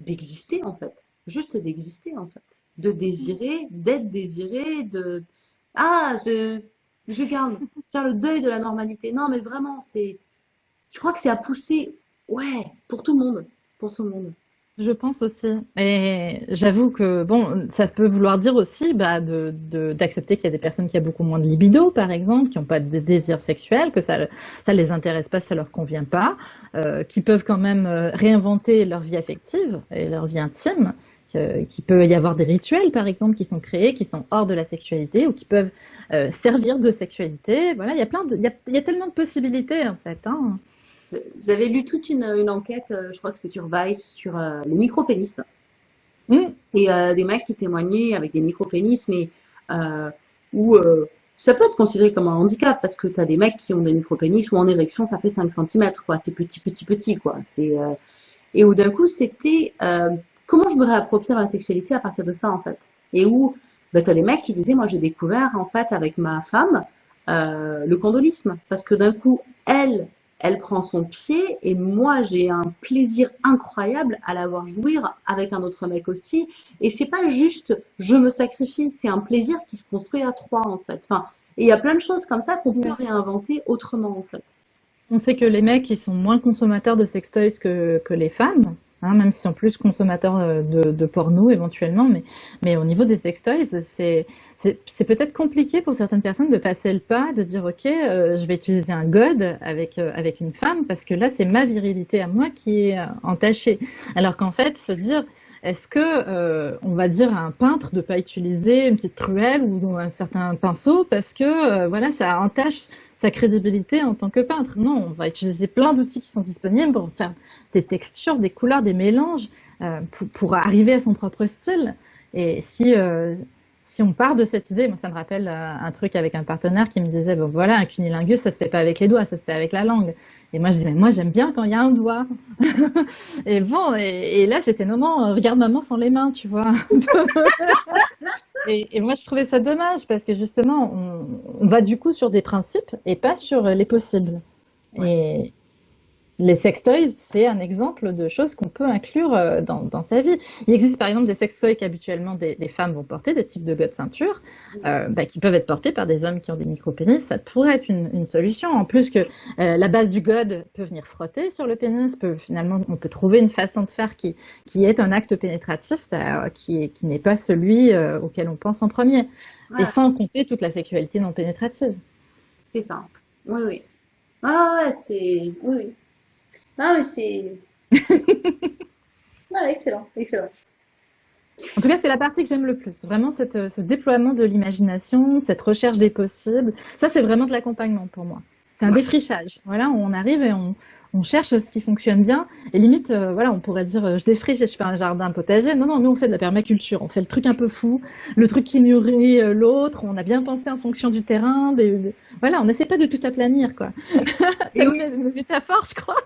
d'exister en fait, juste d'exister en fait, de désirer, d'être désiré, de ah je je garde faire le deuil de la normalité. Non mais vraiment c'est, je crois que c'est à pousser, ouais, pour tout le monde, pour tout le monde. Je pense aussi. Et j'avoue que, bon, ça peut vouloir dire aussi bah, d'accepter qu'il y a des personnes qui ont beaucoup moins de libido, par exemple, qui n'ont pas de désir sexuel, que ça ne les intéresse pas, ça leur convient pas, euh, qui peuvent quand même euh, réinventer leur vie affective et leur vie intime, euh, qu'il peut y avoir des rituels, par exemple, qui sont créés, qui sont hors de la sexualité ou qui peuvent euh, servir de sexualité. Voilà, il y a plein de, il y a, il y a tellement de possibilités, en fait. Hein. J'avais lu toute une, une, enquête, euh, je crois que c'était sur Vice, sur euh, les micro-pénis. Mm. Et des mecs qui témoignaient avec des micro-pénis, mais où ça peut être considéré comme un handicap parce que tu as des mecs qui ont des micro-pénis ou en érection ça fait 5 cm, quoi. C'est petit, petit, petit, quoi. C'est Et où d'un coup c'était comment je me réapproprie la sexualité à partir de ça, en fait? Et où bah, tu as des mecs qui disaient, moi j'ai découvert en fait avec ma femme le condolisme. Parce que d'un coup, elle, elle prend son pied et moi j'ai un plaisir incroyable à la voir jouir avec un autre mec aussi. Et c'est pas juste je me sacrifie c'est un plaisir qui se construit à trois en fait. Enfin et il y a plein de choses comme ça qu'on peut réinventer autrement en fait. On sait que les mecs ils sont moins consommateurs de sextoys que, que les femmes Hein, même si en plus consommateurs euh, de, de, porno éventuellement, mais, mais au niveau des sextoys, c'est peut-être compliqué pour certaines personnes de passer le pas, de dire ok, euh, je vais utiliser un god avec, euh, avec une femme parce que là c'est ma virilité à moi qui est entachée. Alors qu'en fait, se dire est-ce que euh, on va dire à un peintre de pas utiliser une petite truelle ou un certain pinceau parce que euh, voilà ça entache sa crédibilité en tant que peintre? Non, on va utiliser plein d'outils qui sont disponibles pour faire des textures, des couleurs, des mélanges euh, pour, pour, arriver à son propre style. Et si si on part de cette idée, moi ça me rappelle euh, un truc avec un partenaire qui me disait bon voilà un cunilingus ça se fait pas avec les doigts, ça se fait avec la langue. Et moi je dis mais moi j'aime bien quand il y a un doigt. et bon et, là c'était non non regarde maman sans les mains tu vois. et, et, moi je trouvais ça dommage parce que justement on, on, va du coup sur des principes et pas sur les possibles. Ouais. Et, les sextoys, c'est un exemple de choses qu'on peut inclure euh, dans, dans, sa vie. Il existe par exemple des sextoys qu'habituellement des, des, femmes vont porter, des types de god ceinture, euh, bah, qui peuvent être portés par des hommes qui ont des micro-pénis. Ça pourrait être une, une, solution. En plus que euh, la base du god peut venir frotter sur le pénis, peut finalement on peut trouver une façon de faire qui, qui est un acte pénétratif, bah, qui, qui n'est pas celui euh, auquel on pense en premier. Et sans compter toute la sexualité non pénétrative. C'est ça. Oui, oui. Ah c'est... Oui, oui. Non, mais c'est. non, excellent, excellent. En tout cas, c'est la partie que j'aime le plus. Vraiment, cette, euh, ce déploiement de l'imagination, cette recherche des possibles. Ça, c'est vraiment de l'accompagnement pour moi. C'est un ouais. défrichage. Voilà, on arrive et on, on, cherche ce qui fonctionne bien. Et limite, euh, voilà, on pourrait dire, euh, je défriche et je fais un jardin potager. Non, non, nous, on fait de la permaculture. On fait le truc un peu fou, le truc qui nourrit euh, l'autre. On a bien pensé en fonction du terrain. Des, des... Voilà, on n'essaie pas de tout aplanir, quoi. c'est oui. une métaphore, je crois.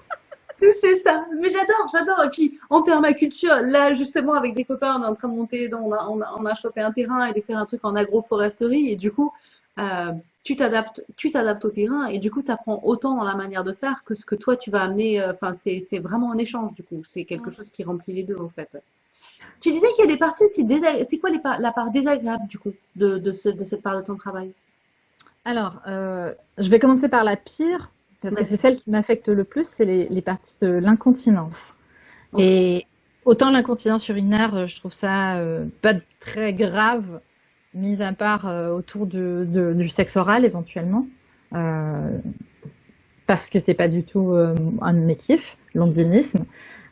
C'est ça. Mais j'adore, j'adore. Et puis, en permaculture, là, justement, avec des copains, on est en train de monter, on a, on a, on a chopé un terrain et de faire un truc en agroforesterie. Et du coup, euh, tu t'adaptes, tu t'adaptes au terrain et du coup, tu apprends autant dans la manière de faire que ce que toi, tu vas amener. Enfin, euh, c'est, c'est vraiment un échange, du coup. C'est quelque chose qui remplit les deux, en fait. Tu disais qu'il y a des parties aussi désagréables. C'est quoi les par... la part désagréable, du coup, de, de, ce, de cette part de ton travail? Alors, euh, je vais commencer par la pire parce que c'est celle qui m'affecte le plus, c'est les, les, parties de l'incontinence. Okay. Et autant l'incontinence urinaire, je trouve ça pas très grave, mis à part autour du, du, sexe oral éventuellement, parce que c'est pas du tout un de mes kiffs, l'ondinisme.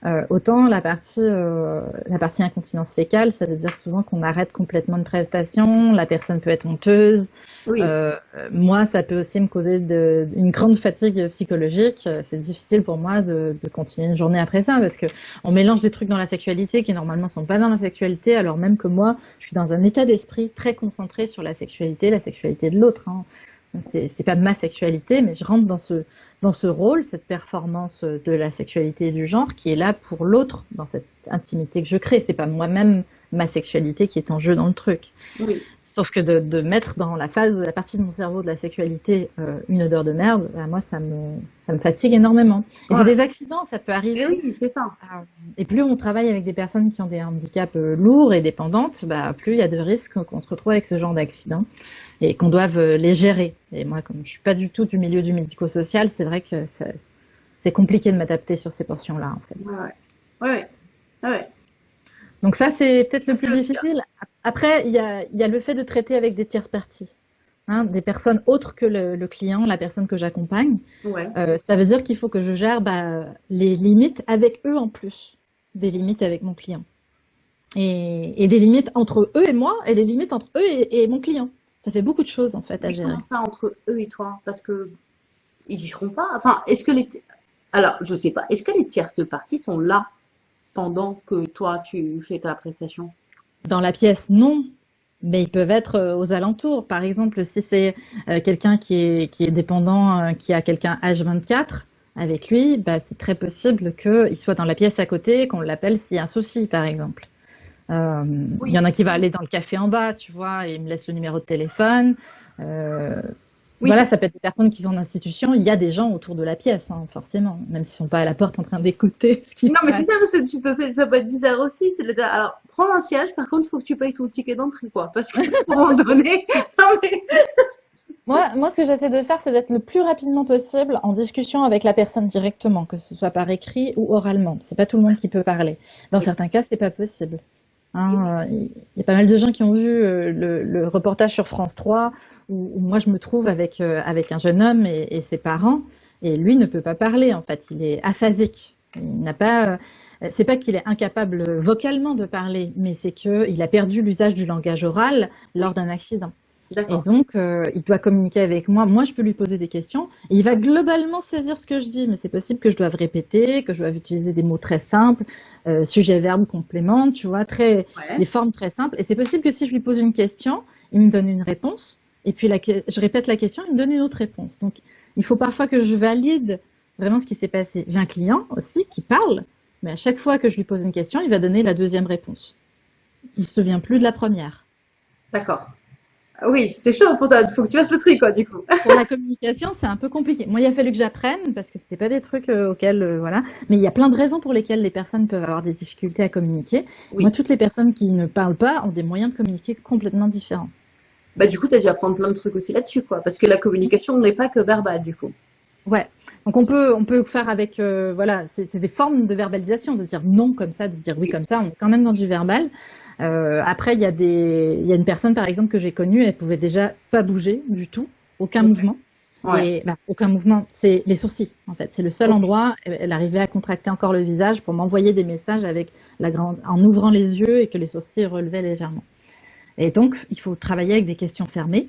Euh, autant la partie, euh, la partie incontinence fécale, ça veut dire souvent qu'on arrête complètement une prestation, la personne peut être honteuse. Euh, moi, ça peut aussi me causer de, une grande fatigue psychologique. C'est difficile pour moi de, de, continuer une journée après ça parce que on mélange des trucs dans la sexualité qui normalement sont pas dans la sexualité, alors même que moi, je suis dans un état d'esprit très concentré sur la sexualité, la sexualité de l'autre. Hein c'est pas ma sexualité, mais je rentre dans ce, dans ce rôle, cette performance de la sexualité du genre qui est là pour l'autre, dans cette intimité que je crée. C'est pas moi-même ma sexualité qui est en jeu dans le truc. Oui. Sauf que de, de, mettre dans la phase, la partie de mon cerveau de la sexualité euh, une odeur de merde, bah, moi ça me, ça me fatigue énormément. Et c'est des accidents, ça peut arriver. oui, c'est ça. Euh, et plus on travaille avec des personnes qui ont des handicaps euh, lourds et dépendantes, bah, plus il y a de risques qu'on se retrouve avec ce genre d'accident et qu'on doive les gérer. Et moi, comme je suis pas du tout du milieu du médico-social, c'est vrai que c'est compliqué de m'adapter sur ces portions-là, en fait. Ouais, ouais, ouais. ouais. Donc ça, c'est peut-être le plus difficile. Après, il y a, y a, le fait de traiter avec des tierces parties. Hein, des personnes autres que le, client, la personne que j'accompagne. Ouais. Euh, ça veut dire qu'il faut que je gère bah, les limites avec eux en plus, des limites avec mon client. Et, et, des limites entre eux et moi, et les limites entre eux et, et mon client. Ça fait beaucoup de choses en fait à gérer. Ça entre eux et toi? Parce que ils seront pas. Enfin, est-ce que les alors je sais pas. Est-ce que les tierces parties sont là? Pendant que toi, tu fais ta prestation Dans la pièce, non. Mais ils peuvent être euh, aux alentours. Par exemple, si c'est euh, quelqu'un qui est, qui est dépendant, euh, qui a quelqu'un H24 avec lui, bah, c'est très possible qu'il soit dans la pièce à côté, qu'on l'appelle s'il y a un souci, par exemple. Il y en a qui va aller dans le café en bas, tu vois, et il me laisse le numéro de téléphone. Oui, voilà, ça peut être des personnes qui sont en institution. Il y a des gens autour de la pièce, hein, forcément, même s'ils sont pas à la porte en train d'écouter. Non, mais c'est ça, parce que ça peut être bizarre aussi. C'est le dire, alors, prends un siège, par contre, il faut que tu payes ton ticket d'entrée, quoi. Parce qu'à un moment donné, non, mais... Moi, moi, ce que j'essaie de faire, c'est d'être le plus rapidement possible en discussion avec la personne directement, que ce soit par écrit ou oralement. C'est pas tout le monde qui peut parler. Dans certains cas, c'est pas possible. Hein, il y a pas mal de gens qui ont vu euh, le, reportage sur France 3 où, moi je me trouve avec, euh, avec un jeune homme et, ses parents et lui ne peut pas parler en fait, il est aphasique. Il n'a pas, euh, c'est pas qu'il est incapable vocalement de parler, mais c'est qu'il a perdu l'usage du langage oral lors d'un accident. Et donc, euh, il doit communiquer avec moi. Moi, je peux lui poser des questions. Et il va globalement saisir ce que je dis. Mais c'est possible que je doive répéter, que je doive utiliser des mots très simples, euh, sujet, verbe, complément, tu vois, très, des formes très simples. Et c'est possible que si je lui pose une question, il me donne une réponse. Et puis, la, je répète la question, il me donne une autre réponse. Donc, il faut parfois que je valide vraiment ce qui s'est passé. J'ai un client aussi qui parle, mais à chaque fois que je lui pose une question, il va donner la deuxième réponse. Il se souvient plus de la première. D'accord. Oui, c'est chaud pour toi. Il faut que tu fasses le tri, quoi, du coup. pour la communication, c'est un peu compliqué. Moi, il a fallu que j'apprenne parce que c'était pas des trucs euh, auxquels, euh, voilà. Mais il y a plein de raisons pour lesquelles les personnes peuvent avoir des difficultés à communiquer. Moi, toutes les personnes qui ne parlent pas ont des moyens de communiquer complètement différents. Bah, du coup, tu as dû apprendre plein de trucs aussi là-dessus, quoi. Parce que la communication n'est pas que verbale, du coup. Ouais. Donc on peut on peut faire avec euh, voilà c'est des formes de verbalisation de dire non comme ça de dire oui comme ça on est quand même dans du verbal euh, après, il y a des, il y a une personne par exemple que j'ai connue, elle pouvait déjà pas bouger du tout, aucun mouvement. Et, bah, aucun mouvement, c'est les sourcils en fait. C'est le seul endroit. Elle arrivait à contracter encore le visage pour m'envoyer des messages avec la grande, en ouvrant les yeux et que les sourcils relevaient légèrement. Et donc, il faut travailler avec des questions fermées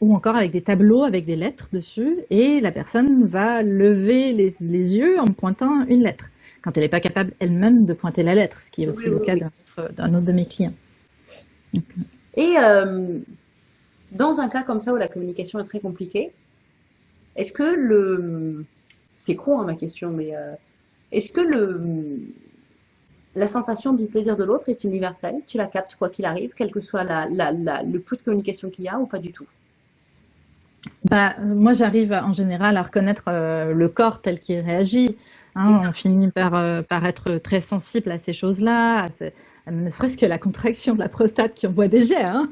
ou encore avec des tableaux avec des lettres dessus et la personne va lever les, les yeux en pointant une lettre quand elle n'est pas capable elle-même de pointer la lettre, ce qui est aussi le cas d'un autre, de mes clients. Et euh, dans un cas comme ça où la communication est très compliquée, est-ce que le... C'est con hein, ma question, mais euh, est-ce que le... la sensation du plaisir de l'autre est universelle? Tu la captes quoi qu'il arrive, quel que soit la, le peu de communication qu'il y a ou pas du tout? Bah, moi, j'arrive en général à reconnaître euh, le corps tel qu'il réagit. Hein, on finit par, euh, par être très sensible à ces choses-là, ne serait-ce que la contraction de la prostate qui envoie des jets. Hein.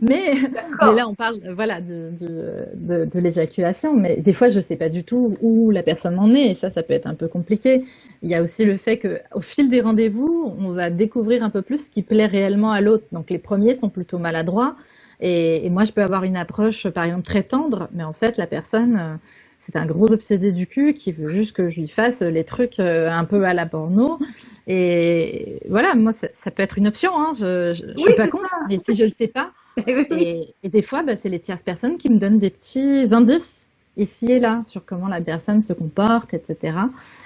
Mais, mais, là, on parle voilà, de, de, de, l'éjaculation, mais des fois, je ne sais pas du tout où la personne en est, et ça, ça peut être un peu compliqué. Il y a aussi le fait qu'au fil des rendez-vous, on va découvrir un peu plus ce qui plaît réellement à l'autre. Donc les premiers sont plutôt maladroits, et, et, moi, je peux avoir une approche, par exemple, très tendre, mais en fait, la personne euh, c'est un gros obsédé du cul qui veut juste que je lui fasse les trucs euh, un peu à la porno. Et voilà, moi, ça, peut être une option. Hein. Je, je, suis pas contre, mais si je le sais pas. et, des fois, bah, c'est les tierces personnes qui me donnent des petits indices ici et là sur comment la personne se comporte, etc.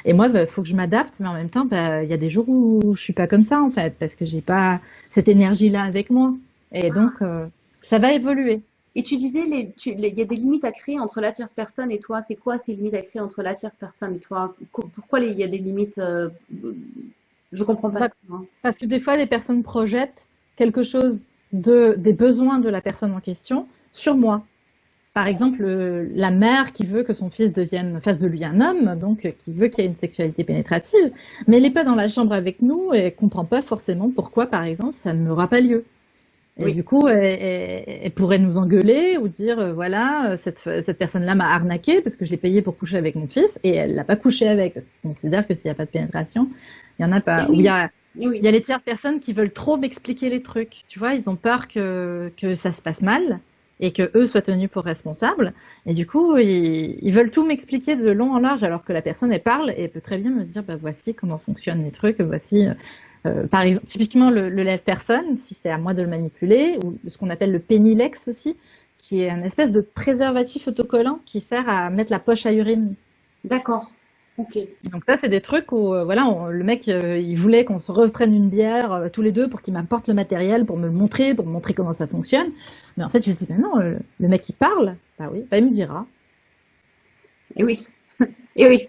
Et moi, il bah, faut que je m'adapte, mais en même temps, bah, il y a des jours où je suis pas comme ça en fait, parce que j'ai pas cette énergie-là avec moi. Et donc, euh, ça va évoluer. Et tu disais, il y a des limites à créer entre la tierce personne et toi. C'est quoi ces limites à créer entre la tierce personne et toi? Pourquoi il y a des limites euh, Je comprends pas. Parce, que des fois, les personnes projettent quelque chose de, des besoins de la personne en question sur moi. Par exemple, la mère qui veut que son fils devienne, fasse de lui un homme, donc qui veut qu'il y ait une sexualité pénétrative, mais elle n'est pas dans la chambre avec nous et comprend pas forcément pourquoi, par exemple, ça n'aura pas lieu. Et du coup, elle, pourrait nous engueuler ou dire, euh, voilà, cette, cette personne-là m'a arnaqué parce que je l'ai payé pour coucher avec mon fils et elle l'a pas couché avec. Parce qu'on considère que s'il n'y a pas de pénétration, il y en a pas. il y a, il y a les tierces personnes qui veulent trop m'expliquer les trucs. Tu vois, ils ont peur que, que ça se passe mal et que eux soient tenus pour responsables. Et du coup, ils, ils veulent tout m'expliquer de long en large alors que la personne, elle parle et peut très bien me dire, bah voici comment fonctionnent les trucs, voici euh, par exemple, typiquement le, le lève-personne, si c'est à moi de le manipuler, ou ce qu'on appelle le pénilex aussi, qui est un espèce de préservatif autocollant qui sert à mettre la poche à urine. D'accord. Ok. Donc ça, c'est des trucs où, euh, voilà, le mec, euh, il voulait qu'on se reprenne une bière tous les deux pour qu'il m'apporte le matériel, pour me le montrer, pour me montrer comment ça fonctionne. Mais en fait, j'ai dit, mais non, le mec, il parle. Bah oui, bah, il me dira. Et oui. Et oui.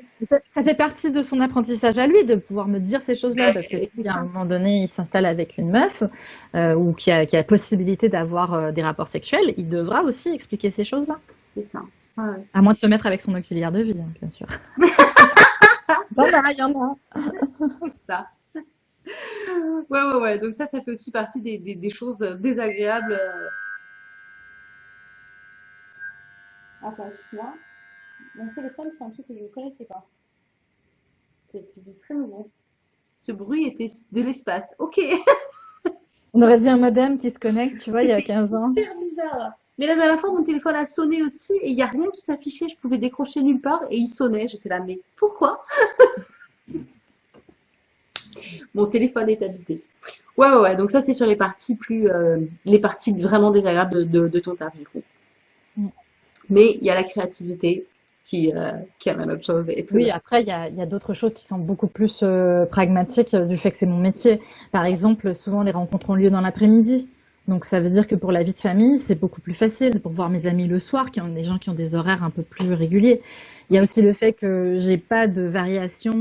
Ça, fait partie de son apprentissage à lui de pouvoir me dire ces choses-là, parce que si à un moment donné il s'installe avec une meuf euh, ou qui a, qui a possibilité d'avoir euh, des rapports sexuels, il devra aussi expliquer ces choses-là. C'est ça. À moins de se mettre avec son auxiliaire de vie, hein, bien sûr. bon, bah, il y en a. C'est ça. Ouais, ouais, ouais. Donc ça, ça fait aussi partie des, des, des choses désagréables. Attends, excuse-moi. Mon téléphone fait un truc que je ne connaissais pas. C'était très nouveau. Ce bruit était de l'espace. Ok. On aurait dit un modem qui se connecte, tu vois, il y a 15 ans. C'est bizarre. Mais la dernière fois, mon téléphone a sonné aussi et il n'y a rien qui s'affichait. Je pouvais décrocher nulle part et il sonnait. J'étais là, mais pourquoi? Mon téléphone est habité. Ouais, ouais, ouais. Donc ça, c'est sur les parties plus, euh, les parties vraiment désagréables de, ton taf, du coup. Mm. Mais il y a la créativité, qui, euh, qui amène autre chose. Et tout. Oui, après, il y a, d'autres choses qui sont beaucoup plus euh, pragmatiques du fait que c'est mon métier. Par exemple, souvent les rencontres ont lieu dans l'après-midi. Donc ça veut dire que pour la vie de famille, c'est beaucoup plus facile pour voir mes amis le soir, qui ont des gens qui ont des horaires un peu plus réguliers. Il y a aussi le fait que j'ai pas de variation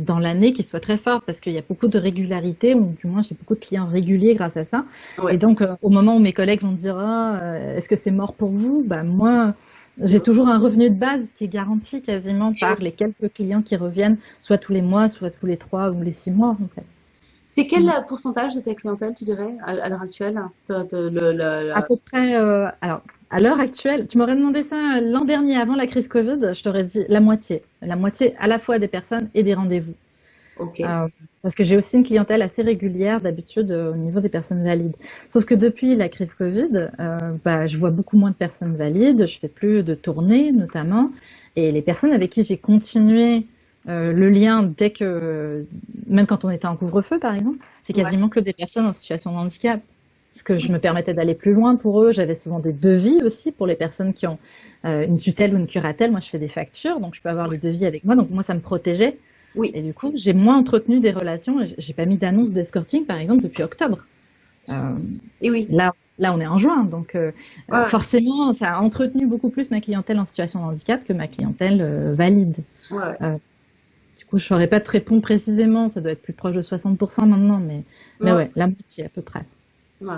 dans l'année qui soit très forte parce qu'il y a beaucoup de régularité, ou du moins j'ai beaucoup de clients réguliers grâce à ça. Et donc au moment où mes collègues vont dire ah, est-ce que c'est mort pour vous, bah moi j'ai toujours un revenu de base qui est garanti quasiment par les quelques clients qui reviennent, soit tous les mois, soit tous les trois ou les six mois. En fait. C'est quel mm. pourcentage de ta clientèle, tu dirais, à, l'heure actuelle À peu près, euh, alors, à l'heure actuelle, tu m'aurais demandé ça l'an dernier, avant la crise Covid, je t'aurais dit la moitié. La moitié à la fois des personnes et des rendez-vous. Euh, parce que j'ai aussi une clientèle assez régulière d'habitude euh, au niveau des personnes valides. Sauf que depuis la crise Covid, euh, bah, je vois beaucoup moins de personnes valides, je fais plus de tournées notamment, et les personnes avec qui j'ai continué le lien dès que, même quand on était en couvre-feu par exemple, c'est quasiment que des personnes en situation de handicap. Parce que je me permettais d'aller plus loin pour eux. J'avais souvent des devis aussi pour les personnes qui ont une tutelle ou une curatelle. Moi, je fais des factures, donc je peux avoir le devis avec moi. Donc moi, ça me protégeait oui. Et du coup, j'ai moins entretenu des relations. J'ai pas mis d'annonce d'escorting, par exemple, depuis octobre. Euh, et oui. Là, là, on est en juin, donc euh, forcément, ça a entretenu beaucoup plus ma clientèle en situation de handicap que ma clientèle euh, valide. Ouais. Coup, je saurais pas te répondre précisément. Ça doit être plus proche de 60% maintenant, mais mais ouais, la moitié à peu près. Ouais.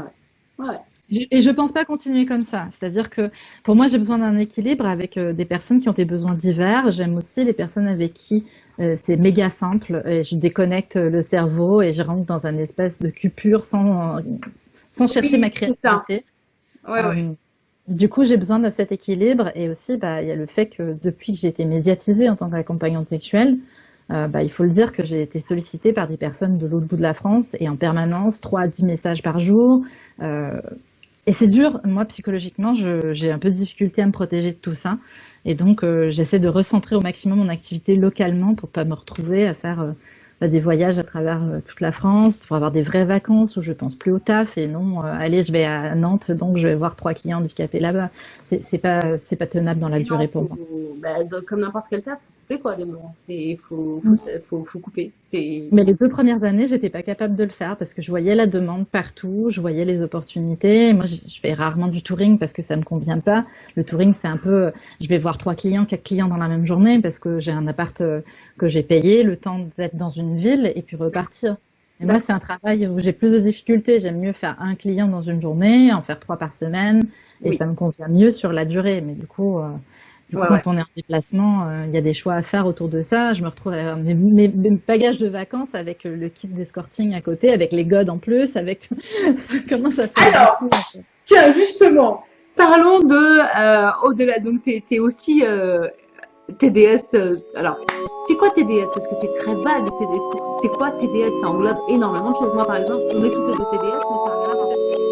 Ouais. Et je pense pas continuer comme ça. C'est-à-dire que pour moi, j'ai besoin d'un équilibre avec euh, des personnes qui ont des besoins divers. J'aime aussi les personnes avec qui euh, c'est méga simple et je déconnecte le cerveau et je rentre dans un espèce de cupure sans, sans chercher ma créativité. Ouais. Euh, du coup, j'ai besoin de cet équilibre et aussi, bah, il y a le fait que depuis que j'ai été médiatisée en tant qu'accompagnante sexuelle, euh, bah, il faut le dire que j'ai été sollicitée par des personnes de l'autre bout de la France et en permanence, 3 à 10 messages par jour. Euh, et c'est dur, moi psychologiquement, j'ai un peu de difficulté à me protéger de tout ça. Et donc, euh, j'essaie de recentrer au maximum mon activité localement pour pas me retrouver à faire des voyages à travers euh, toute la France pour avoir des vraies vacances où je pense plus au taf et non, euh, allez, je vais à Nantes, donc je vais voir trois clients handicapés là-bas. C'est pas, c'est pas tenable dans la durée pour moi. Bah, comme n'importe quel taf, couper quoi, des moments. C'est, faut, faut, mm. faut, faut, couper. Mais les deux premières années, j'étais pas capable de le faire parce que je voyais la demande partout, je voyais les opportunités. Moi, je, fais rarement du touring parce que ça me convient pas. Le touring, c'est un peu, je vais voir trois clients, quatre clients dans la même journée parce que j'ai un appart euh, que j'ai payé, le temps d'être dans une ville et puis repartir. Et moi, c'est un travail où j'ai plus de difficultés. J'aime mieux faire un client dans une journée, en faire trois par semaine, et ça me convient mieux sur la durée. Mais du coup, euh, quand on est en déplacement, euh, il y a des choix à faire autour de ça. Je me retrouve avec mes, mes, bagages de vacances avec euh, le kit d'escorting à côté, avec les godes en plus, avec comment ça fait Alors, tiens, justement, parlons de au-delà. Donc, tu es, aussi TDS, euh, alors, c'est quoi TDS Parce que c'est très vague, TDS. C'est quoi TDS Ça englobe énormément de choses. Moi, par exemple, on est tout fait de TDS, mais ça n'a rien à voir.